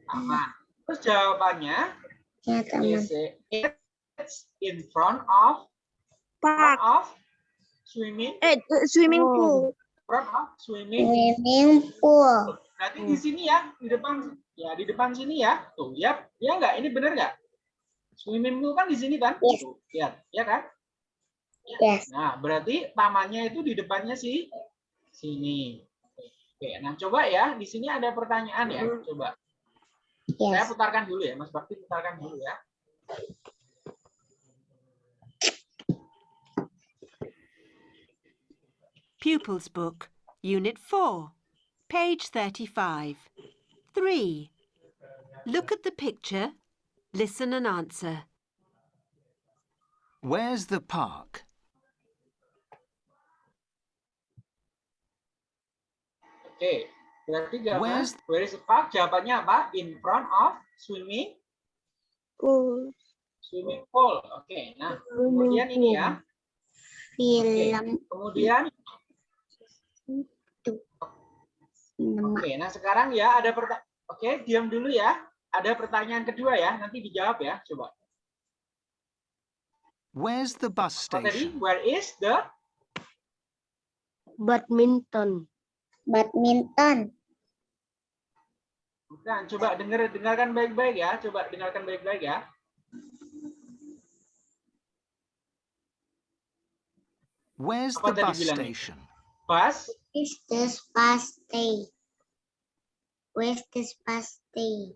taman? Terus jawabannya Ya taman. is in front of front Park. of swimming Eh, eh, swimming Oh. pool. front of swimming. Swimming pool. Berarti di sini ya di depan ya di depan sini ya tuh ya ya nggak ini benar nggak? Swimming pool kan di sini kan? Yes. Tuh, lihat ya kan? Yes. Nah berarti tamannya itu di depannya sih sini. Oke, nah coba ya di sini ada pertanyaan ya coba. Saya Yes. putarkan dulu ya, Mas Bakti putarkan dulu ya. Pupils Book, Unit 4, page 35. 3. Look at the picture, listen and answer. Where's the park? Okay, berarti jawaban Where's- where is the park? Jawabannya apa? In front of swimming Pool. swimming pool. Oke, nah kemudian ini ya. Oke, Film. kemudian Nama. oke, nah sekarang ya ada pertanyaan. Oke, diam dulu ya. ada pertanyaan kedua ya, nanti dijawab ya, coba. Where's the bus Apa tadi? station? Where is the Badminton. Badminton. Bukan, coba dengar dengarkan baik-baik ya, coba dengarkan baik-baik ya. Where's Apa the bus station? Bus, Is this bus stay? Where's this bus stay?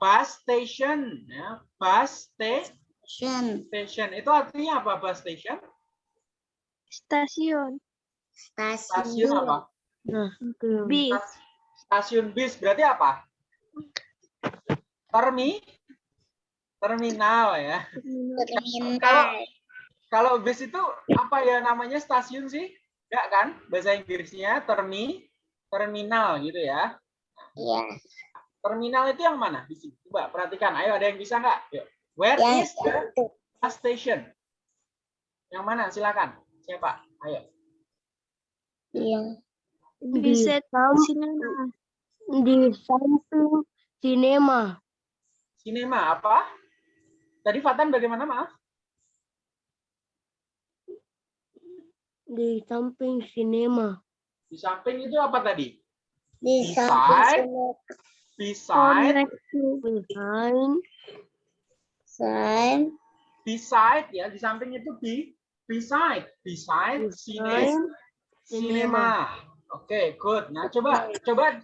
bus station, ya. Bus sta- Station. station. Itu artinya apa bus station? Stasiun. Stasiun Stasiun. apa? Bis. Stasiun bis berarti apa? Termi terminal ya. Terminal. Kalau bis itu apa ya namanya stasiun sih? Enggak kan? Bahasa Inggrisnya termi terminal gitu ya. Iya. Terminal itu yang mana? Di sini. Coba perhatikan. Ayo ada yang bisa nggak? Yuk. Where Yang is the bus station? Yang mana? Silakan. Siapa? Ayo. Yang sam- sinema. di samping sinema. Sinema apa? Tadi Fatan bagaimana maaf? Di samping sinema. Di samping itu apa tadi? Di Beside. samping Beside, behind. Sign. beside ya. Di samping itu di beside, beside Behind. cinema. Oke, good. Nah, coba coba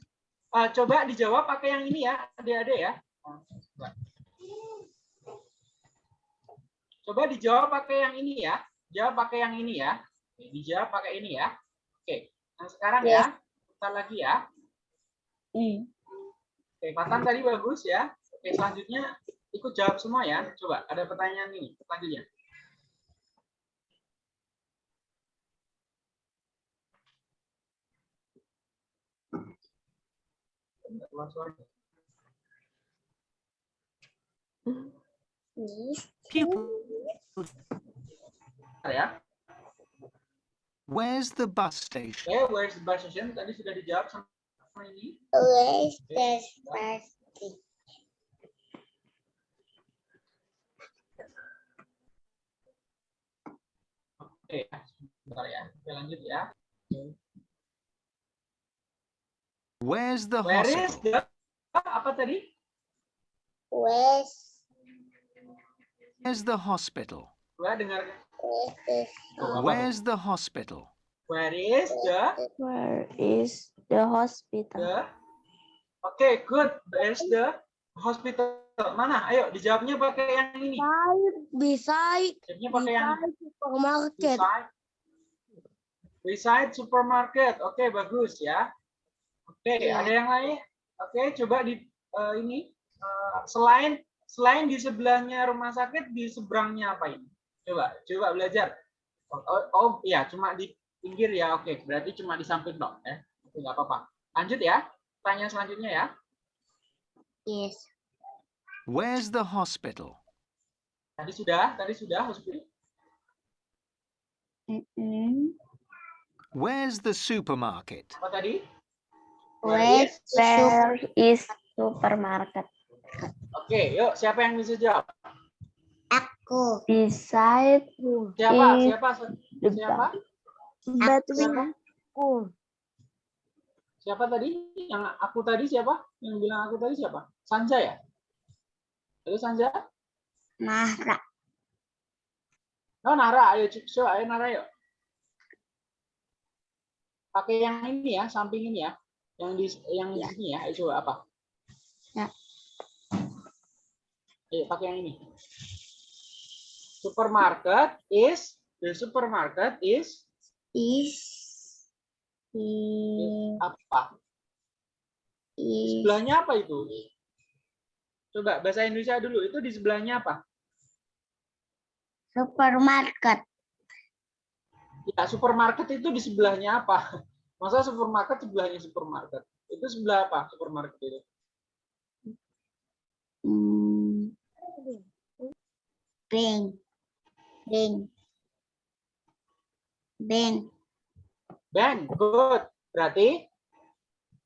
uh, coba dijawab pakai yang ini ya, adik-adik ya. Coba. Coba dijawab pakai yang ini ya. Jawab pakai yang ini ya. Dijawab pakai ini ya. Oke. Nah, sekarang Ya. ya. Kita lagi ya. Hmm. Oke, Fatan tadi bagus ya. Oke, selanjutnya ikut jawab semua ya. Coba, ada pertanyaan ini selanjutnya. Bentar ya. Where's the bus station? Oke, where's the bus station? Tadi sudah dijawab sama ini. Where's this bus stay? Oke, bentar ya. Oke, lanjut ya. Where's the Where is hospital? the ah, apa tadi? Where's Where's the hospital? Coba dengar. Where's? Where's the hospital? Where is the Where is the hospital? the Oke, good. There's the hospital. Mana? Ayo dijawabnya pakai yang ini. Beside, Jawabnya pakai yang beside supermarket. beside. Beside supermarket. Oke, bagus ya. Oke, Iya. ada yang lain? Oke, coba di eh, ini eh, selain selain di sebelahnya rumah sakit di seberangnya apa ini? Coba, coba belajar. Oh, oh, oh, iya, cuma di pinggir ya. Oke, berarti cuma di samping dong ya. Oke, nggak apa-apa. Lanjut ya. Pertanyaan selanjutnya ya. Yes. Where's the hospital? Tadi sudah, tadi sudah hospital. Where's the supermarket? Apa tadi? Where where is supermarket? Oke, yuk siapa yang bisa jawab? Aku. Beside Siapa? Is Siapa? Siapa? Between. Aku. Siapa tadi? Yang aku tadi siapa? Yang bilang aku tadi siapa? Sanja ya? Ayo Sanja. Nahra. Oh Nara, ayo coba ayo Nara yuk. Pakai yang ini ya, samping ini ya. Yang di yang di Ya. sini ya. Ayo coba apa? Ya. Ayo pakai yang ini. Supermarket is the supermarket is Is is apa? is Sebelahnya apa itu? Coba bahasa Indonesia dulu. Itu di sebelahnya apa? supermarket. Ya, supermarket itu di sebelahnya apa? (laughs) Masa supermarket sebelahnya supermarket? Itu sebelah apa supermarket itu? Hmm. Bank. Bank. Bank. Bank, good. Berarti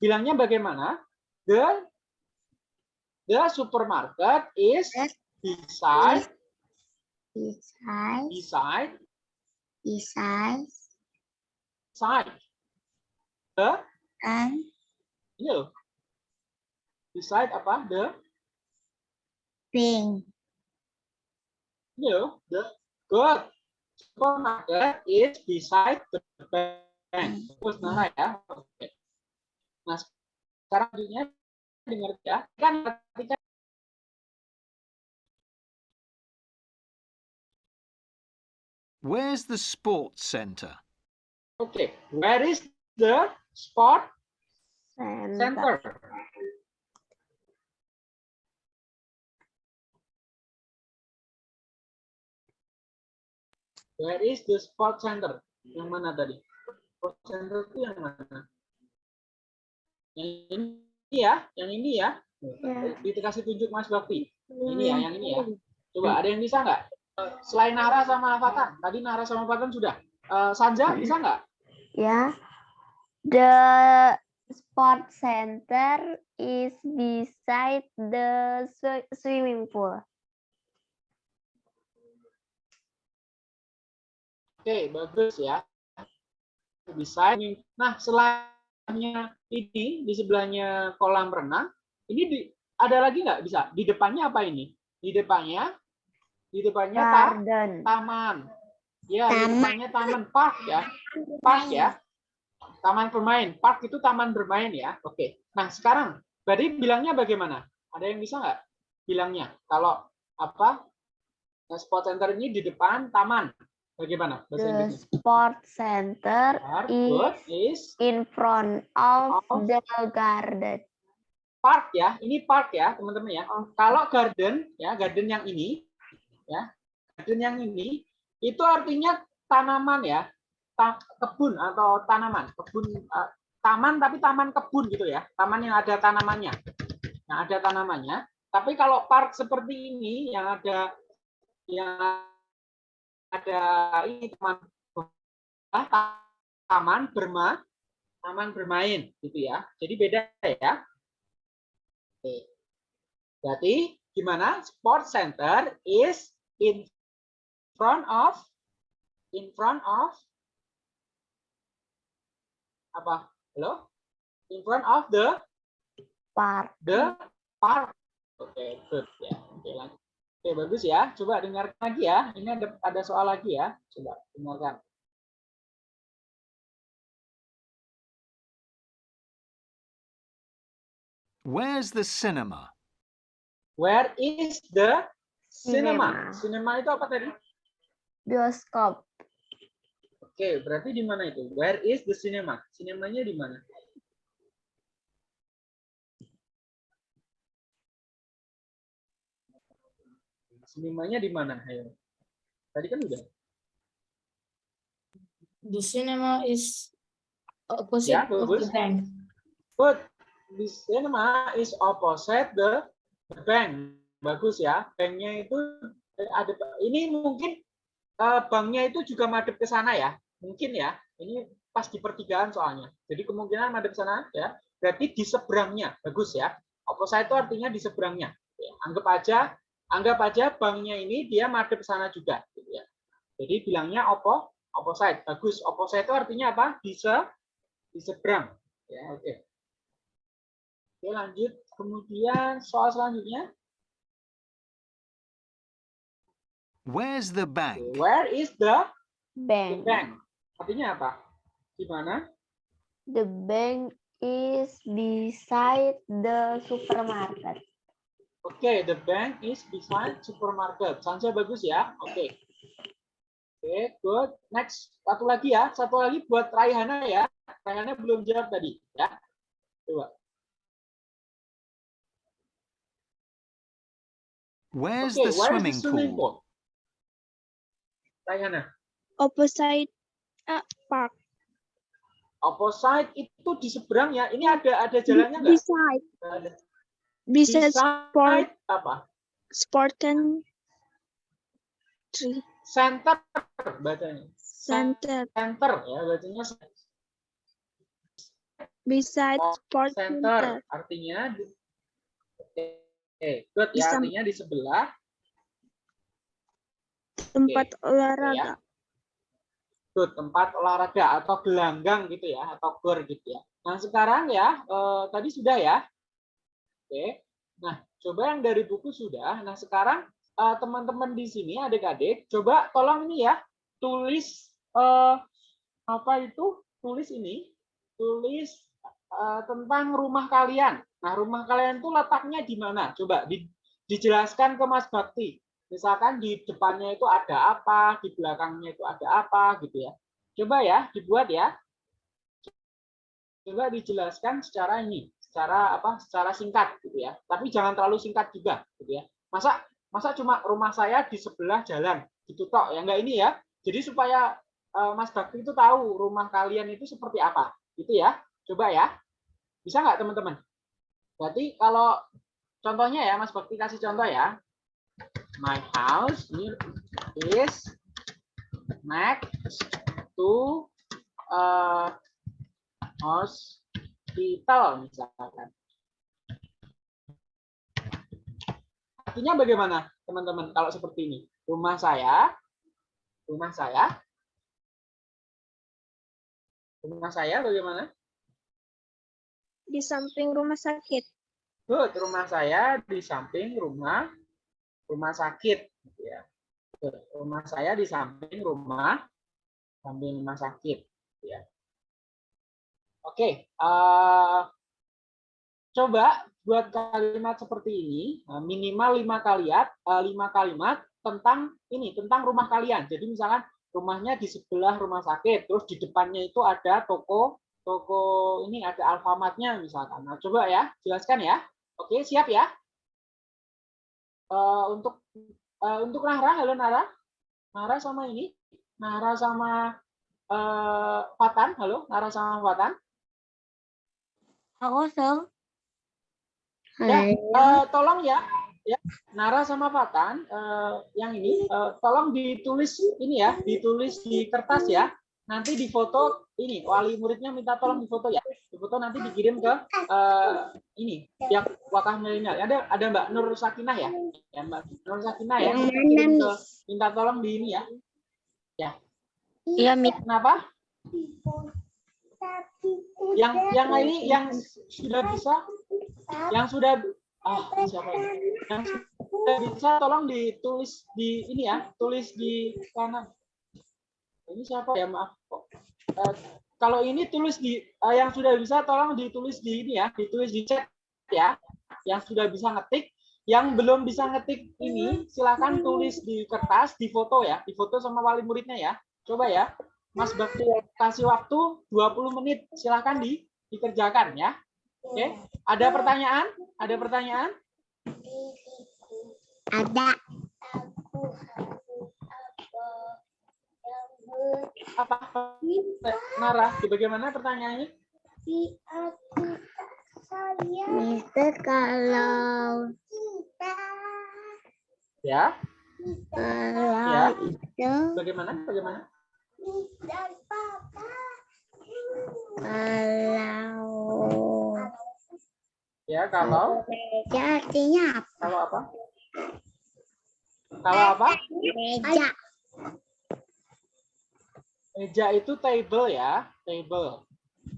bilangnya bagaimana? The The supermarket is beside Beside, beside beside, side. The and ini loh. Beside apa? The pink. ini loh. The good. Supermarket is beside the bank. Terus Nara ya. Oke. Nah, sekarang selanjutnya dengar ya. Kan ketika Where's the sports centre? Oke, where is the sport Center. center? Where is the sport center? Yang mana tadi? Sport center itu yang mana? Yang ini ya, yang ini ya. Ya. Dikasih tunjuk Mas Bakti. Ini ya, yang ini ya. Coba ada yang bisa nggak? Selain Nara sama Fatan, tadi Nara sama Fatan sudah. Eh, Sanja bisa nggak? Yeah. The sport center is beside the swi- swimming pool. Oke, bagus ya. Bisa. Nah, selainnya ini di sebelahnya kolam renang, ini di, ada lagi nggak bisa? Di depannya apa ini? Di depannya, di depannya ta- Garden. taman. Ya, di Taman. depannya taman park ya. Park ya. Taman bermain. Park itu taman bermain ya. Oke. Nah, sekarang berarti bilangnya bagaimana? Ada yang bisa nggak bilangnya? Kalau apa? Nah, sport center ini di depan taman. Bagaimana bahasa The Inggrisnya? sport center Park, is is in front of Of. the garden. park ya. Ini park ya, teman-teman ya. Oh. Kalau garden ya, garden yang ini ya. Garden yang ini itu artinya tanaman ya. Ta- kebun atau tanaman, kebun eh, taman tapi taman kebun gitu ya. Taman yang ada tanamannya. Yang ada tanamannya. Tapi kalau park seperti ini yang ada yang ada ini taman taman berma taman bermain gitu ya. Jadi beda ya. Oke. Berarti gimana? Sport center is in front of in front of apa? Halo? In front of the Park. the park. Oke, good ya. Oke, lanjut. Oke, bagus ya. Coba dengarkan lagi ya. Ini ada ada soal lagi ya. Coba dengarkan. Where's the cinema? Where is the cinema? Cinema. Cinema itu apa tadi? Bioskop. Oke, berarti di mana itu? Where is the cinema? Sinemanya di mana? Sinemanya di mana? Ayo. Tadi kan udah. The cinema is opposite Ya, of the bank. But the cinema is opposite the, bank. Bagus ya. Banknya itu eh, ada. Ini mungkin eh, banknya itu juga madep ke sana ya. Mungkin ya. Ini pas di pertigaan soalnya. Jadi kemungkinan madep sana ya. Berarti di seberangnya. Bagus ya. Opposite itu artinya di seberangnya. Ya, Anggap aja anggap aja banknya ini dia madep sana juga gitu ya. Jadi bilangnya opo opposite. Bagus. Opposite itu artinya apa? Di se di seberang. Ya, oke. Oke, lanjut. Kemudian soal selanjutnya, Where's the bank? where is the, the Bank. bank? Artinya apa? Di mana? The bank is beside the supermarket. Oke, the bank is beside supermarket. Sanja bagus ya. Oke. Oke, good. Next, satu lagi ya. Satu lagi buat Raihana ya. Raihana belum jawab tadi ya. Coba. Where's Oke, the where swimming the swimming pool? pool? Raihana. Opposite uh, park. Opposite itu di seberang ya. Ini ada ada jalannya nggak? Beside. Ada. Beside sport apa? sport can tree Center bacanya. center. Center ya bacanya Beside Oh, sport center center. artinya di- oke Oke, good ya Bisa. artinya di sebelah tempat ya. olahraga. good tempat olahraga atau gelanggang gitu ya atau gor gitu ya. Nah sekarang ya eh, tadi sudah ya. Oke. Nah coba yang dari buku sudah. Nah sekarang eh, teman-teman di sini adik-adik coba tolong ini ya tulis eh, apa itu tulis ini tulis eh, tentang rumah kalian. Nah rumah kalian itu letaknya di mana? Coba di- dijelaskan ke Mas Bakti. Misalkan di depannya itu ada apa, di belakangnya itu ada apa gitu ya. Coba ya dibuat ya. Coba dijelaskan secara ini, secara apa? Secara singkat gitu ya. Tapi jangan terlalu singkat juga gitu ya. Masa masa cuma rumah saya di sebelah jalan gitu tok ya enggak ini ya. Jadi supaya eh, Mas Bakti itu tahu rumah kalian itu seperti apa gitu ya. Coba ya. Bisa nggak teman-teman? Berarti kalau contohnya ya Mas Bakti kasih contoh ya. My house is next to uh, hospital misalkan. Artinya bagaimana teman-teman kalau seperti ini? Rumah saya, rumah saya, rumah saya bagaimana? Di samping rumah sakit. Good, rumah saya di samping rumah rumah sakit gitu ya. Good, rumah saya di samping rumah samping rumah sakit gitu ya. Oke, eh, coba buat kalimat seperti ini eh, minimal lima kalimat eh, lima kalimat tentang ini tentang rumah kalian. Jadi misalkan rumahnya di sebelah rumah sakit, terus di depannya itu ada toko toko ini ada Alfamartnya misalkan. Nah, coba ya, jelaskan ya. Oke, siap ya? Eh, untuk eh, untuk Nara, halo Nara. Nara sama ini, Nara sama eh, Fatan, halo, Nara sama Fatan. Aku tahu. Ya, eh, tolong ya, ya Nara sama Fatan, eh, yang ini eh, tolong ditulis ini ya, ditulis di kertas ya. Nanti difoto ini wali muridnya minta tolong difoto ya. Difoto nanti dikirim ke eh, ini pihak wakah milenial. Ada ada Mbak Nur Sakinah ya, ya Mbak Nur Sakinah ya. Yang kirim ke, minta tolong di ini ya. Iya, Mi. Kenapa? Yang yang ini yang sudah bisa, yang sudah ah siapa ini? Yang sudah bisa tolong ditulis di ini ya, tulis di kanan. Ini siapa ya maaf kok. Eh, kalau ini tulis di eh, yang sudah bisa tolong ditulis di ini ya, ditulis di chat ya. Yang sudah bisa ngetik, yang belum bisa ngetik ini silakan tulis di kertas, di foto ya, di foto sama wali muridnya ya. Coba ya. Mas Bakti kasih waktu 20 menit, silakan di dikerjakan ya. Oke. Ada pertanyaan? Ada pertanyaan? Ada. Apa? Nara, bagaimana pertanyaannya? Mister kalau Ya, kalau Ya. itu bagaimana? Bagaimana? Kalau Ya, kalau meja artinya apa? kalau apa? Kalau apa? Meja. Meja itu table ya, table.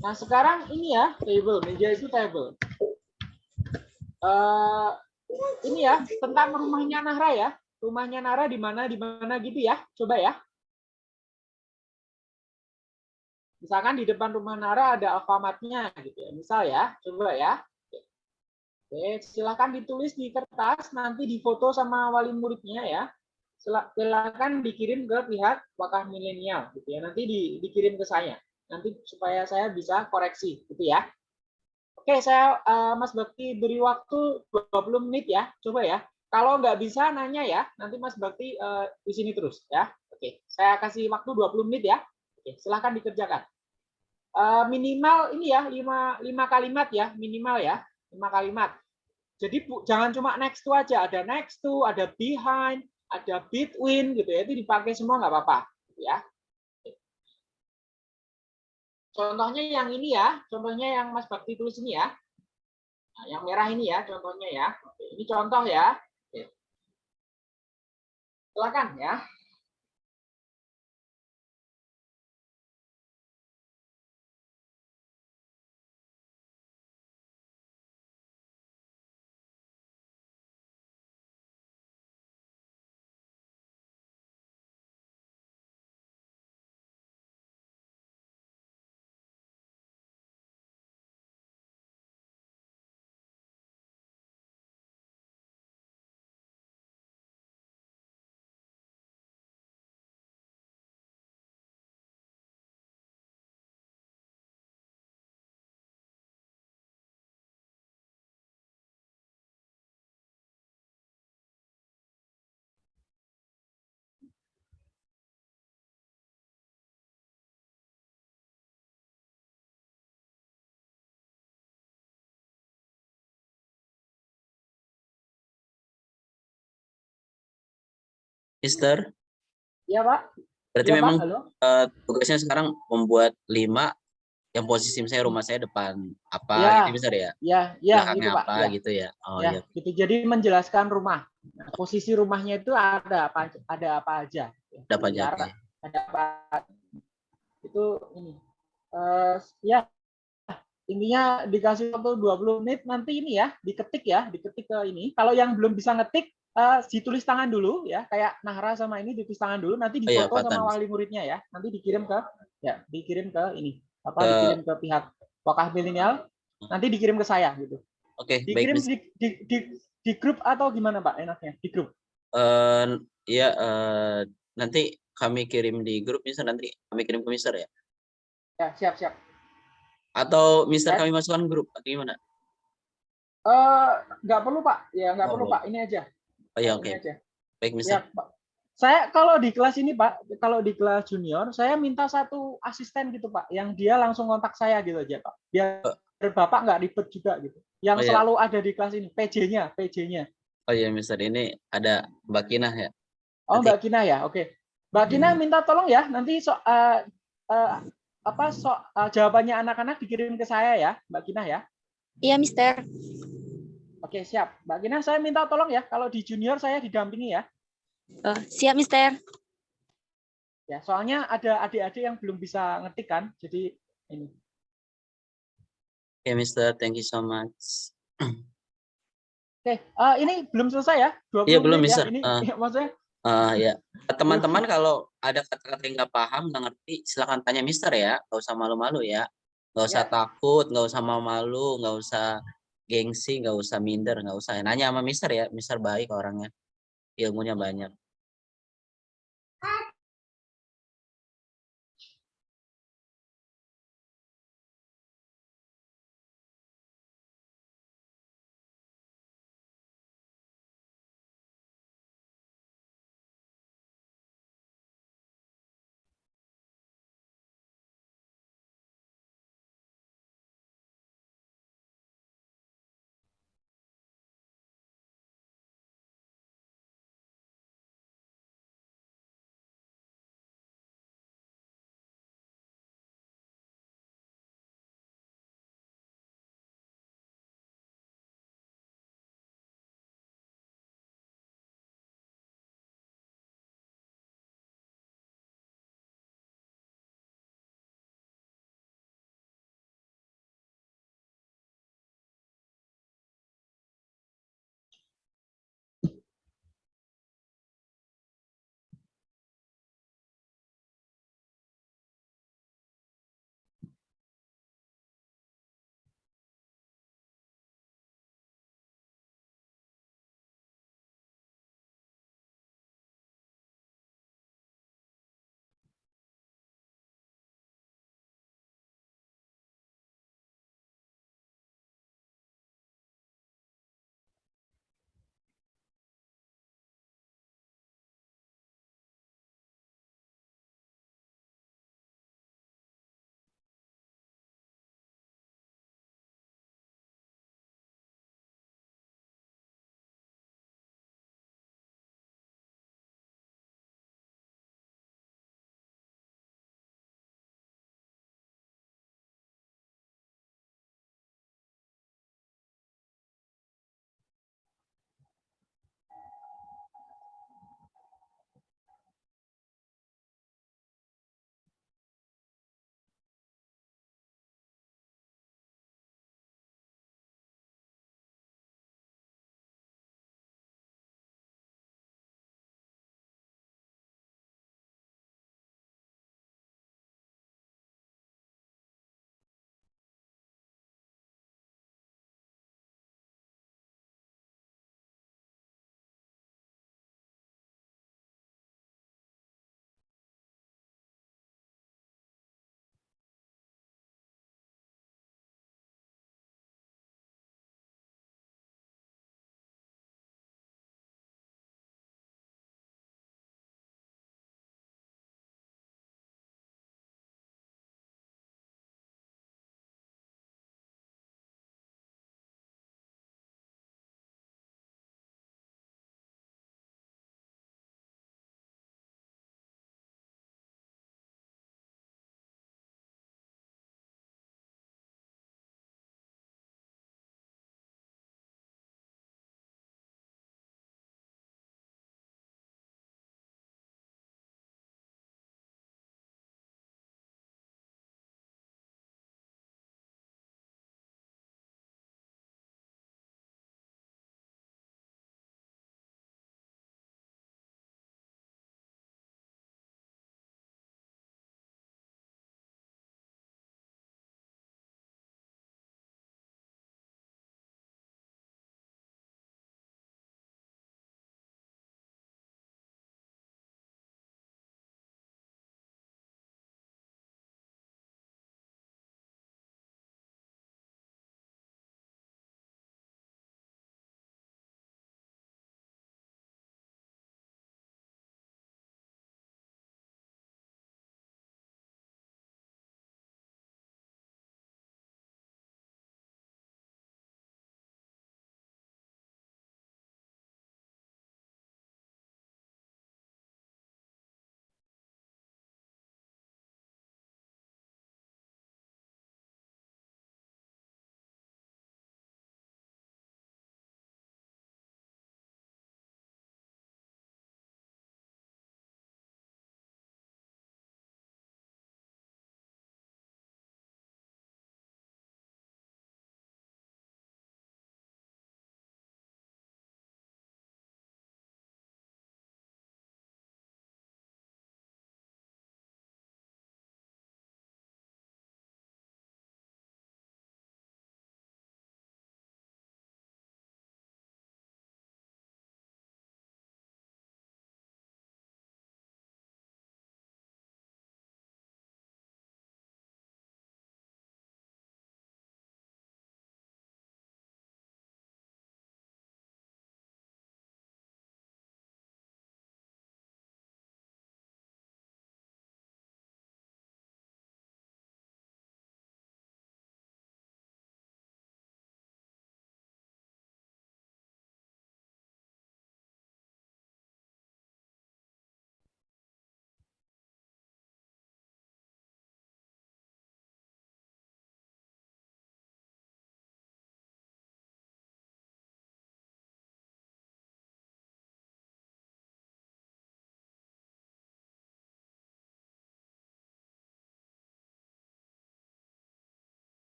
Nah, sekarang ini ya, table, meja itu table. Eh ini ya, tentang rumahnya Nahra ya. Rumahnya Nara di mana di mana gitu ya. Coba ya. Misalkan di depan rumah Nara ada Alfamartnya gitu ya. Misal ya, coba ya. Oke, silakan ditulis di kertas, nanti difoto sama wali muridnya ya. Sila- Silakan dikirim ke pihak wakah milenial gitu ya. Nanti di- dikirim ke saya. Nanti supaya saya bisa koreksi gitu ya. Oke, saya eh, Mas Bakti beri waktu 20 menit ya. Coba ya. Kalau nggak bisa nanya ya, nanti Mas Bakti eh, di sini terus ya. Oke, saya kasih waktu 20 menit ya. Oke, silakan dikerjakan. Eh, minimal ini ya, 5 5 kalimat ya, minimal ya. 5 kalimat. Jadi bu- jangan cuma next to aja, ada next to, ada behind, ada between gitu ya. Itu dipakai semua nggak apa-apa ya. Contohnya yang ini ya, contohnya yang Mas Bakti tulis ini ya. Nah, yang merah ini ya contohnya ya. Ini contoh ya. Silakan ya. Mister, Iya, Pak. berarti Iya, Pak. memang Halo. eh, tugasnya sekarang membuat lima yang posisi misalnya rumah saya depan apa Ya. gitu Mister ya? Ya, ya Belakangnya gitu, Pak. apa Ya. gitu ya? Oh ya, iya. gitu. Jadi menjelaskan rumah. Nah, posisi rumahnya itu ada apa ada apa aja. Ada apa aja, oke. Ada apa? Itu ini. Eh, ya intinya dikasih waktu 20 menit nanti ini ya diketik ya diketik ke ini kalau yang belum bisa ngetik eh, ditulis tangan dulu ya kayak Nahra sama ini ditulis tangan dulu nanti Oh iya, difoto sama wali muridnya ya nanti dikirim ke ya dikirim ke ini apa Ke- dikirim ke pihak wakaf milenial nanti dikirim ke saya gitu Oke, baik dikirim Mister. di, di, di, di grup atau gimana Pak enaknya di grup Eh, iya eh, nanti kami kirim di grup Mister nanti kami kirim ke Mister ya. ya siap siap Atau Mister Ya. kami masukkan grup atau gimana? eh nggak perlu Pak ya nggak Oh, perlu. Pak ini aja Oh iya ini oke. aja Baik ya Mister. Pak saya kalau di kelas ini Pak kalau di kelas junior saya minta satu asisten gitu Pak yang dia langsung kontak saya gitu aja Pak biar Bapak nggak ribet juga gitu yang Oh, iya. selalu ada di kelas ini PJ-nya PJ-nya Oh iya Mister ini ada Mbak Kinah ya. Oh, Nanti- Mbak Kina ya. Oke. Mbak Kina Hmm. minta tolong ya nanti so eh, eh, apa so eh, jawabannya anak-anak dikirim ke saya ya, Mbak Kina ya. Iya, Mister. Oke, siap. Mbak Kina saya minta tolong ya kalau di junior saya didampingi ya. Oh, siap, Mister. Ya, soalnya ada adik-adik yang belum bisa ngetik kan. Jadi ini. Oke Mister, thank you so much. Oke, eh, ini belum selesai ya? 20 Iya, belum, ya. Mister. Ini Eh. maksudnya Eh ya, teman-teman kalau ada kata-kata yang nggak paham, nggak ngerti, silakan tanya Mister ya, nggak usah malu-malu ya, nggak usah Ya. takut, nggak usah mau malu, nggak usah gengsi, nggak usah minder, nggak usah. Nanya sama Mister ya, Mister baik orangnya, ilmunya banyak.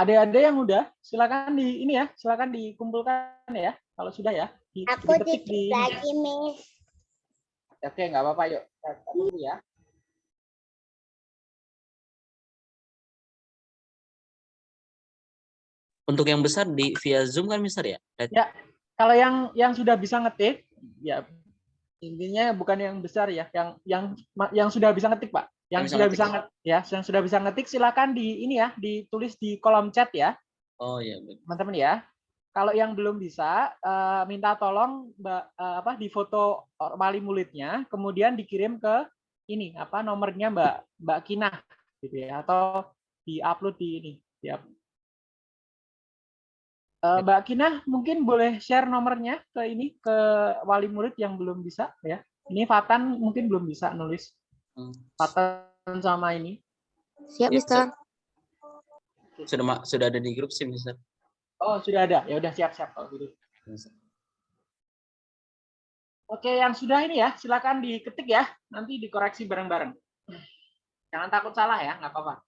Ada-ada yang udah, silakan di ini ya, silakan dikumpulkan ya. Kalau sudah ya, di, Aku diketik titip di. lagi, Miss. Oke, nggak apa-apa, yuk. Kita tunggu ya. Untuk yang besar di via Zoom kan Mister ya? Ya, kalau yang yang sudah bisa ngetik, ya intinya bukan yang besar ya, yang yang yang sudah bisa ngetik pak, yang bisa sudah ngetik, bisa ngetik ya, yang sudah bisa ngetik silakan di ini ya, ditulis di kolom chat ya, Oh iya. teman-teman ya. Kalau yang belum bisa, eh, minta tolong mbak eh, apa di foto wali muridnya, kemudian dikirim ke ini apa nomornya mbak mbak Kinah gitu ya, atau diupload di ini. Eh, Mbak Kinah mungkin boleh share nomornya ke ini ke wali murid yang belum bisa ya. Ini Fatan mungkin belum bisa nulis. Fatan sama ini. Siap, Ya, Mister. Sudah ma- sudah ada di grup sih Mister. Oh, sudah ada. Ya udah siap-siap kalau gitu. Oke, yang sudah ini ya, silakan diketik ya. Nanti dikoreksi bareng-bareng. Jangan takut salah ya, nggak apa-apa.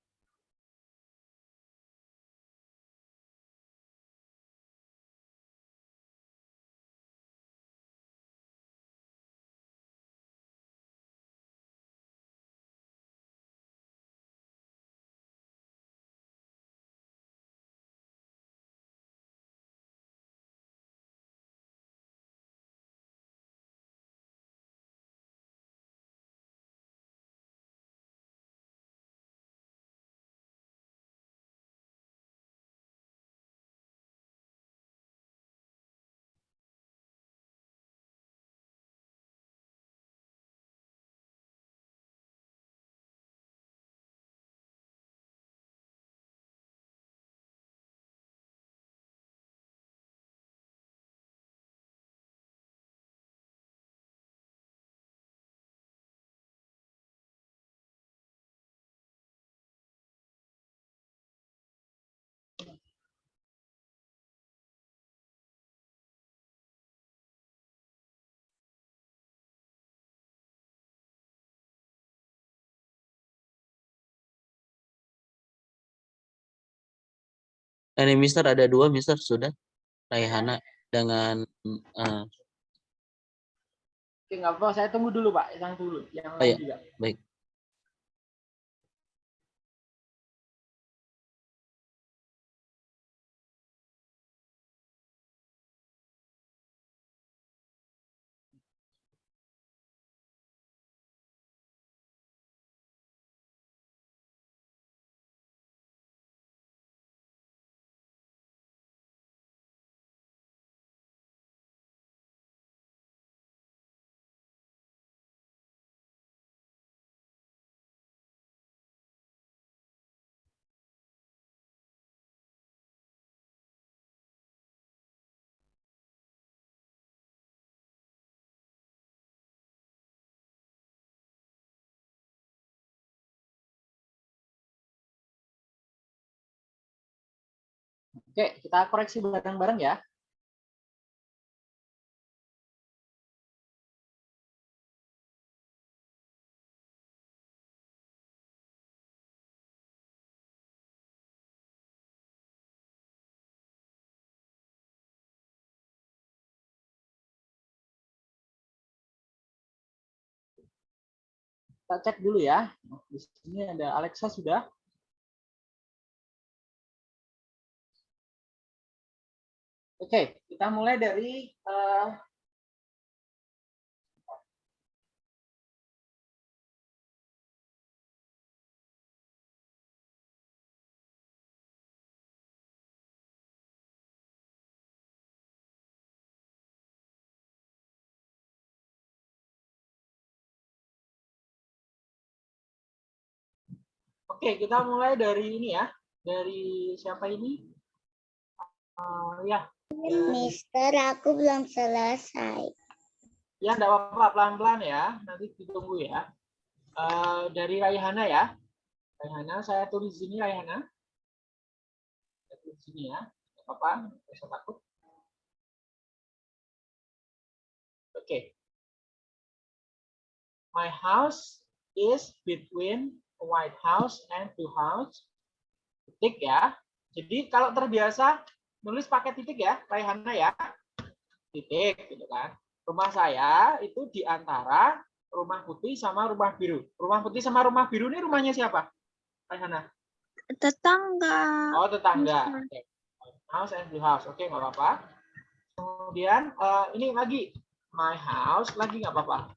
Ini Mister ada dua Mister sudah. Raihana dengan eh, Oke, nggak apa-apa. Saya tunggu dulu, Pak. Yang dulu. Yang Oh, iya. juga. baik. Oke, kita koreksi bareng-bareng ya. Kita cek dulu ya. Di sini ada Alexa sudah. Oke, kita mulai dari eh, Oke, kita mulai dari ini ya. Dari siapa ini? Eh, ya, Mister, aku belum selesai. ya enggak apa-apa, pelan-pelan ya. Nanti ditunggu ya. Eh, dari Raihana ya. Raihana, saya tulis di sini Raihana. Saya tulis di sini ya. Enggak apa-apa, usah takut. Oke. My house is between white house and two house. Ketik ya. Jadi kalau terbiasa nulis pakai titik ya, Raihana ya. Titik gitu kan. Rumah saya itu di antara rumah putih sama rumah biru. Rumah putih sama rumah biru ini rumahnya siapa? Raihana. Tetangga. Oh, tetangga. Oke. House and blue house. Oke, nggak apa-apa. Kemudian eh, ini lagi my house lagi nggak apa-apa.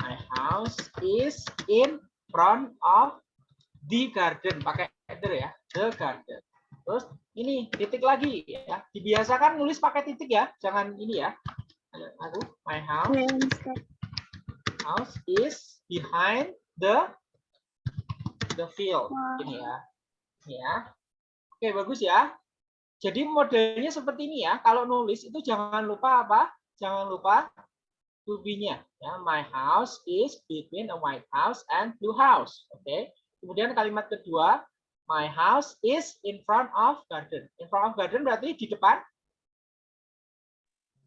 My house is in front of the garden. Pakai header ya, the garden. Terus ini titik lagi ya. Dibiasakan nulis pakai titik ya, jangan ini ya. Aku my house house is behind the the field. Ini ya. Ya. Oke, bagus ya. Jadi modelnya seperti ini ya. Kalau nulis itu jangan lupa apa? Jangan lupa to be-nya. Ya, my house is between a white house and blue house. Oke. Kemudian kalimat kedua, my house is in front of garden. In front of garden berarti di depan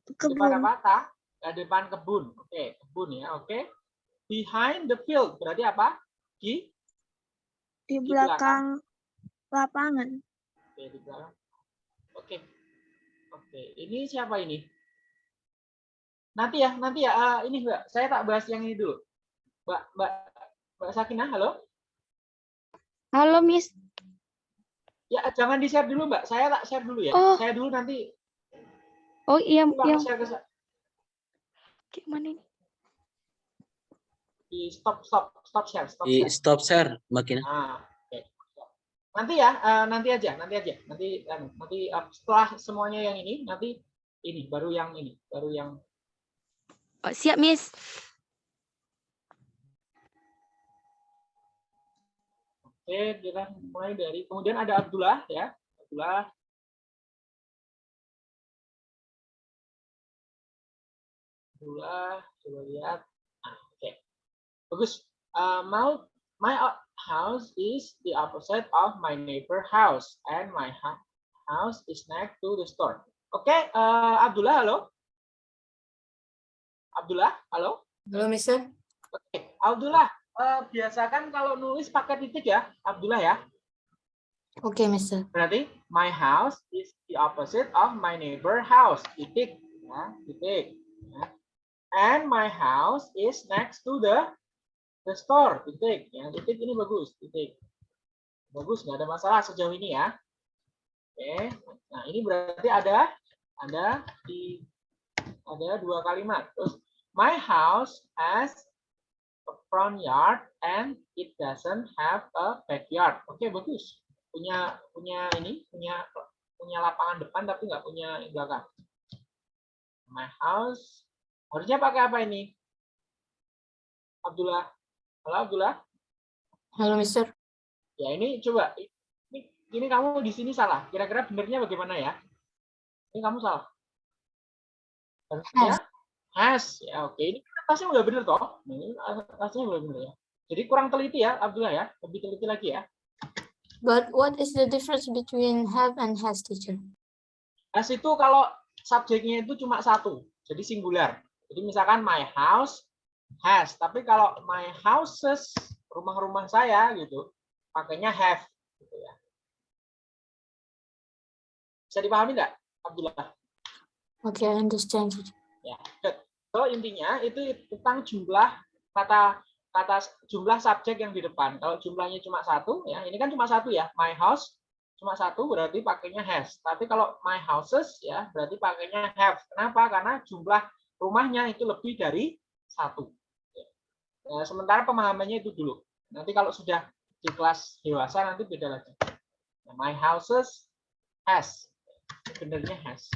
di depan Kebun. apa? Ta? Depan kebun. Oke, kebun ya. Oke. Behind the field berarti apa? Di Di di belakang. belakang lapangan. Oke, di belakang. Oke. Oke, ini siapa ini? Nanti ya, nanti ya. eh, ini Mbak, saya tak bahas yang ini dulu. Mbak, Mbak, Mbak Sakinah, halo? Halo, Miss. Ya, jangan di-share dulu, Mbak. Saya tak share dulu ya. Oh. Saya dulu nanti Oh iya, Mbak iya. share ke Gimana ini? di stop stop stop share, stop Di share. stop share, Mbak Kina. Nah, oke. Nanti ya, eh, nanti aja, nanti aja. Nanti anu, nanti eh, setelah semuanya yang ini, nanti ini baru yang ini, baru yang Oh, siap, Miss. Oke, kita mulai dari kemudian ada Abdullah ya. Abdullah. Abdullah, coba lihat. Nah, oke. Bagus. Uh, my my house is the opposite of my neighbor house and my house is next to the store. Oke, uh, Abdullah, halo. Abdullah, halo. Halo, Mister. Oke, Abdullah, eh, biasakan kalau nulis pakai titik ya, Abdullah ya. Oke, Mister. Berarti my house is the opposite of my neighbor house. Titik, ya, titik. ya. And my house is next to the the store. Titik, ya, titik ini bagus, titik. Bagus, nggak ada masalah sejauh ini ya. Oke, nah ini berarti ada ada di ada dua kalimat. Terus my house has a front yard and it doesn't have a backyard. Oke, bagus punya punya ini punya punya lapangan depan tapi nggak punya belakang. My house harusnya pakai apa ini? Abdullah. Halo Abdullah. Halo, Mister. Ya ini coba ini, ini kamu di sini salah. Kira-kira benernya bagaimana ya? Ini kamu salah. Harusnya has. Ya oke. Ini atasnya udah bener toh. Ini atasnya udah bener ya. Jadi kurang teliti ya Abdullah ya. Lebih teliti lagi ya. But what is the difference between have and has, teacher? Has itu kalau subjeknya itu cuma satu, jadi singular. Jadi misalkan my house has, tapi kalau my houses, rumah-rumah saya gitu, pakainya have. Gitu ya. Bisa dipahami nggak, Abdullah? Okay, I understand. Ya, good. So intinya itu tentang jumlah kata kata jumlah subjek yang di depan. Kalau jumlahnya cuma satu, ya ini kan cuma satu ya, my house cuma satu berarti pakainya has. Tapi kalau my houses ya berarti pakainya have. Kenapa? Karena jumlah rumahnya itu lebih dari satu. Ya, sementara pemahamannya itu dulu. Nanti kalau sudah di kelas dewasa nanti beda lagi. My houses has. Benernya has.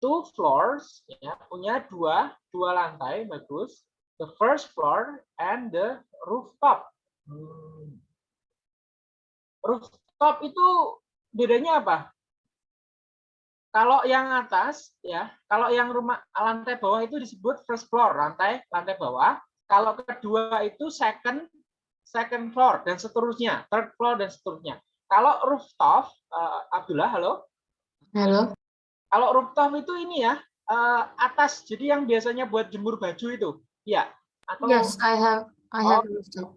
Two floors ya punya dua dua lantai bagus. The first floor and the rooftop. Hmm. rooftop itu bedanya apa? Kalau yang atas ya kalau yang rumah lantai bawah itu disebut first floor lantai lantai bawah. Kalau kedua itu second second floor dan seterusnya third floor dan seterusnya. Kalau rooftop eh, Abdullah halo? Hello. Kalau rooftop itu ini ya, eh, atas. Jadi yang biasanya buat jemur baju itu. Iya. Atau Yes, I have. I Oh. have rooftop.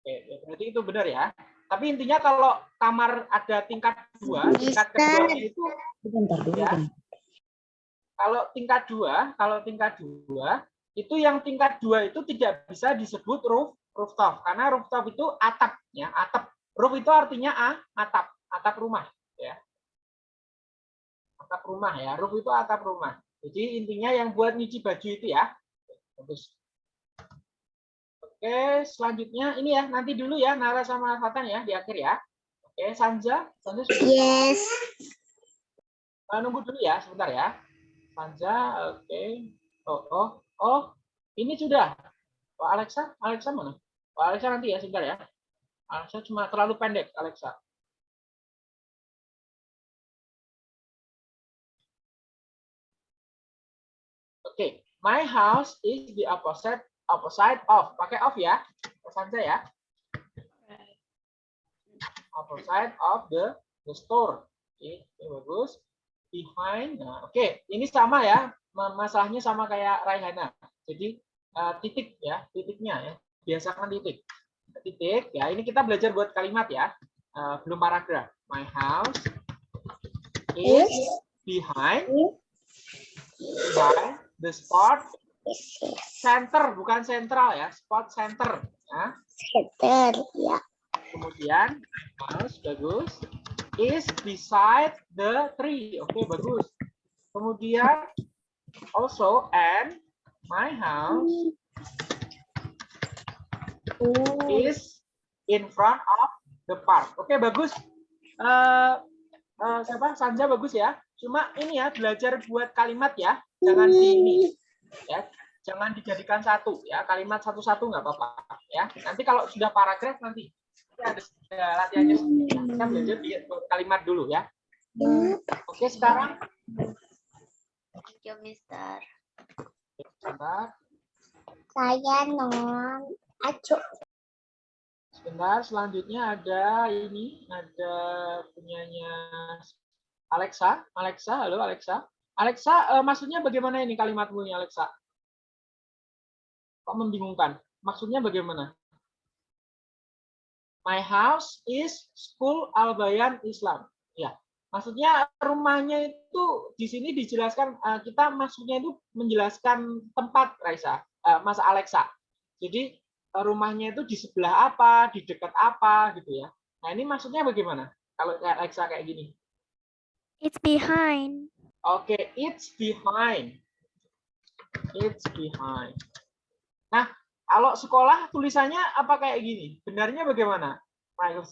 Oke, oke, berarti itu benar ya. Tapi intinya kalau kamar ada tingkat dua, tingkat keduanya itu Bentar dulu. Ya. Kalau tingkat dua, kalau tingkat dua itu yang tingkat dua itu tidak bisa disebut roof rooftop karena rooftop itu atap ya atap roof itu artinya a atap atap rumah ya atap rumah ya roof itu atap rumah jadi intinya yang buat nyuci baju itu ya bagus oke selanjutnya ini ya nanti dulu ya Nara sama Fatan ya di akhir ya oke Sanja Sanja sudah Yes. Eh, nunggu dulu ya, sebentar ya. Sanja, oke. Oh, oh, oh, ini sudah. Pak Alexa, Alexa mana? Pak Alexa nanti ya, sebentar ya. Alexa cuma terlalu pendek, Alexa. My house is the opposite opposite of. Pakai of ya, Sanja ya. Opposite of the the store. Oke, oke, bagus behind. Nah, oke, ini sama ya. ma- Masalahnya sama kayak Raihana. Jadi eh, titik ya, titiknya ya. Biasakan titik. Titik. Ya, ini kita belajar buat kalimat ya. Eh, belum paragraf. My house is behind behind the spot center bukan sentral ya, spot center ya. Seter. Ya. Kemudian mouse bagus is beside the tree. Oke, bagus. Kemudian also and my house is in front of the park. Oke, bagus. Eh eh, siapa? Sanja bagus ya. Cuma ini ya belajar buat kalimat ya. Jangan di ini ya. Jangan dijadikan satu ya. Kalimat satu-satu nggak apa-apa ya. Nanti kalau sudah paragraf nanti ada, latihannya sendiri. ya. Kita belajar di buat kalimat dulu ya. Oke, sekarang Thank you, Mister. sebentar, Saya non acu. sebentar. Selanjutnya ada ini, ada punyanya Alexa. Alexa, halo Alexa. Alexa, eh, maksudnya bagaimana ini kalimatmu ini Alexa? Kok membingungkan? Maksudnya bagaimana? My house is school Al-Bayan Islam. Ya, maksudnya rumahnya itu di sini dijelaskan eh, kita maksudnya itu menjelaskan tempat Raisa, eh, Mas Alexa. Jadi rumahnya itu di sebelah apa, di dekat apa gitu ya. Nah, ini maksudnya bagaimana? Kalau Alexa kayak gini. It's behind. Oke, it's behind. It's behind. Nah, kalau sekolah tulisannya apa kayak gini? Benarnya bagaimana? Pak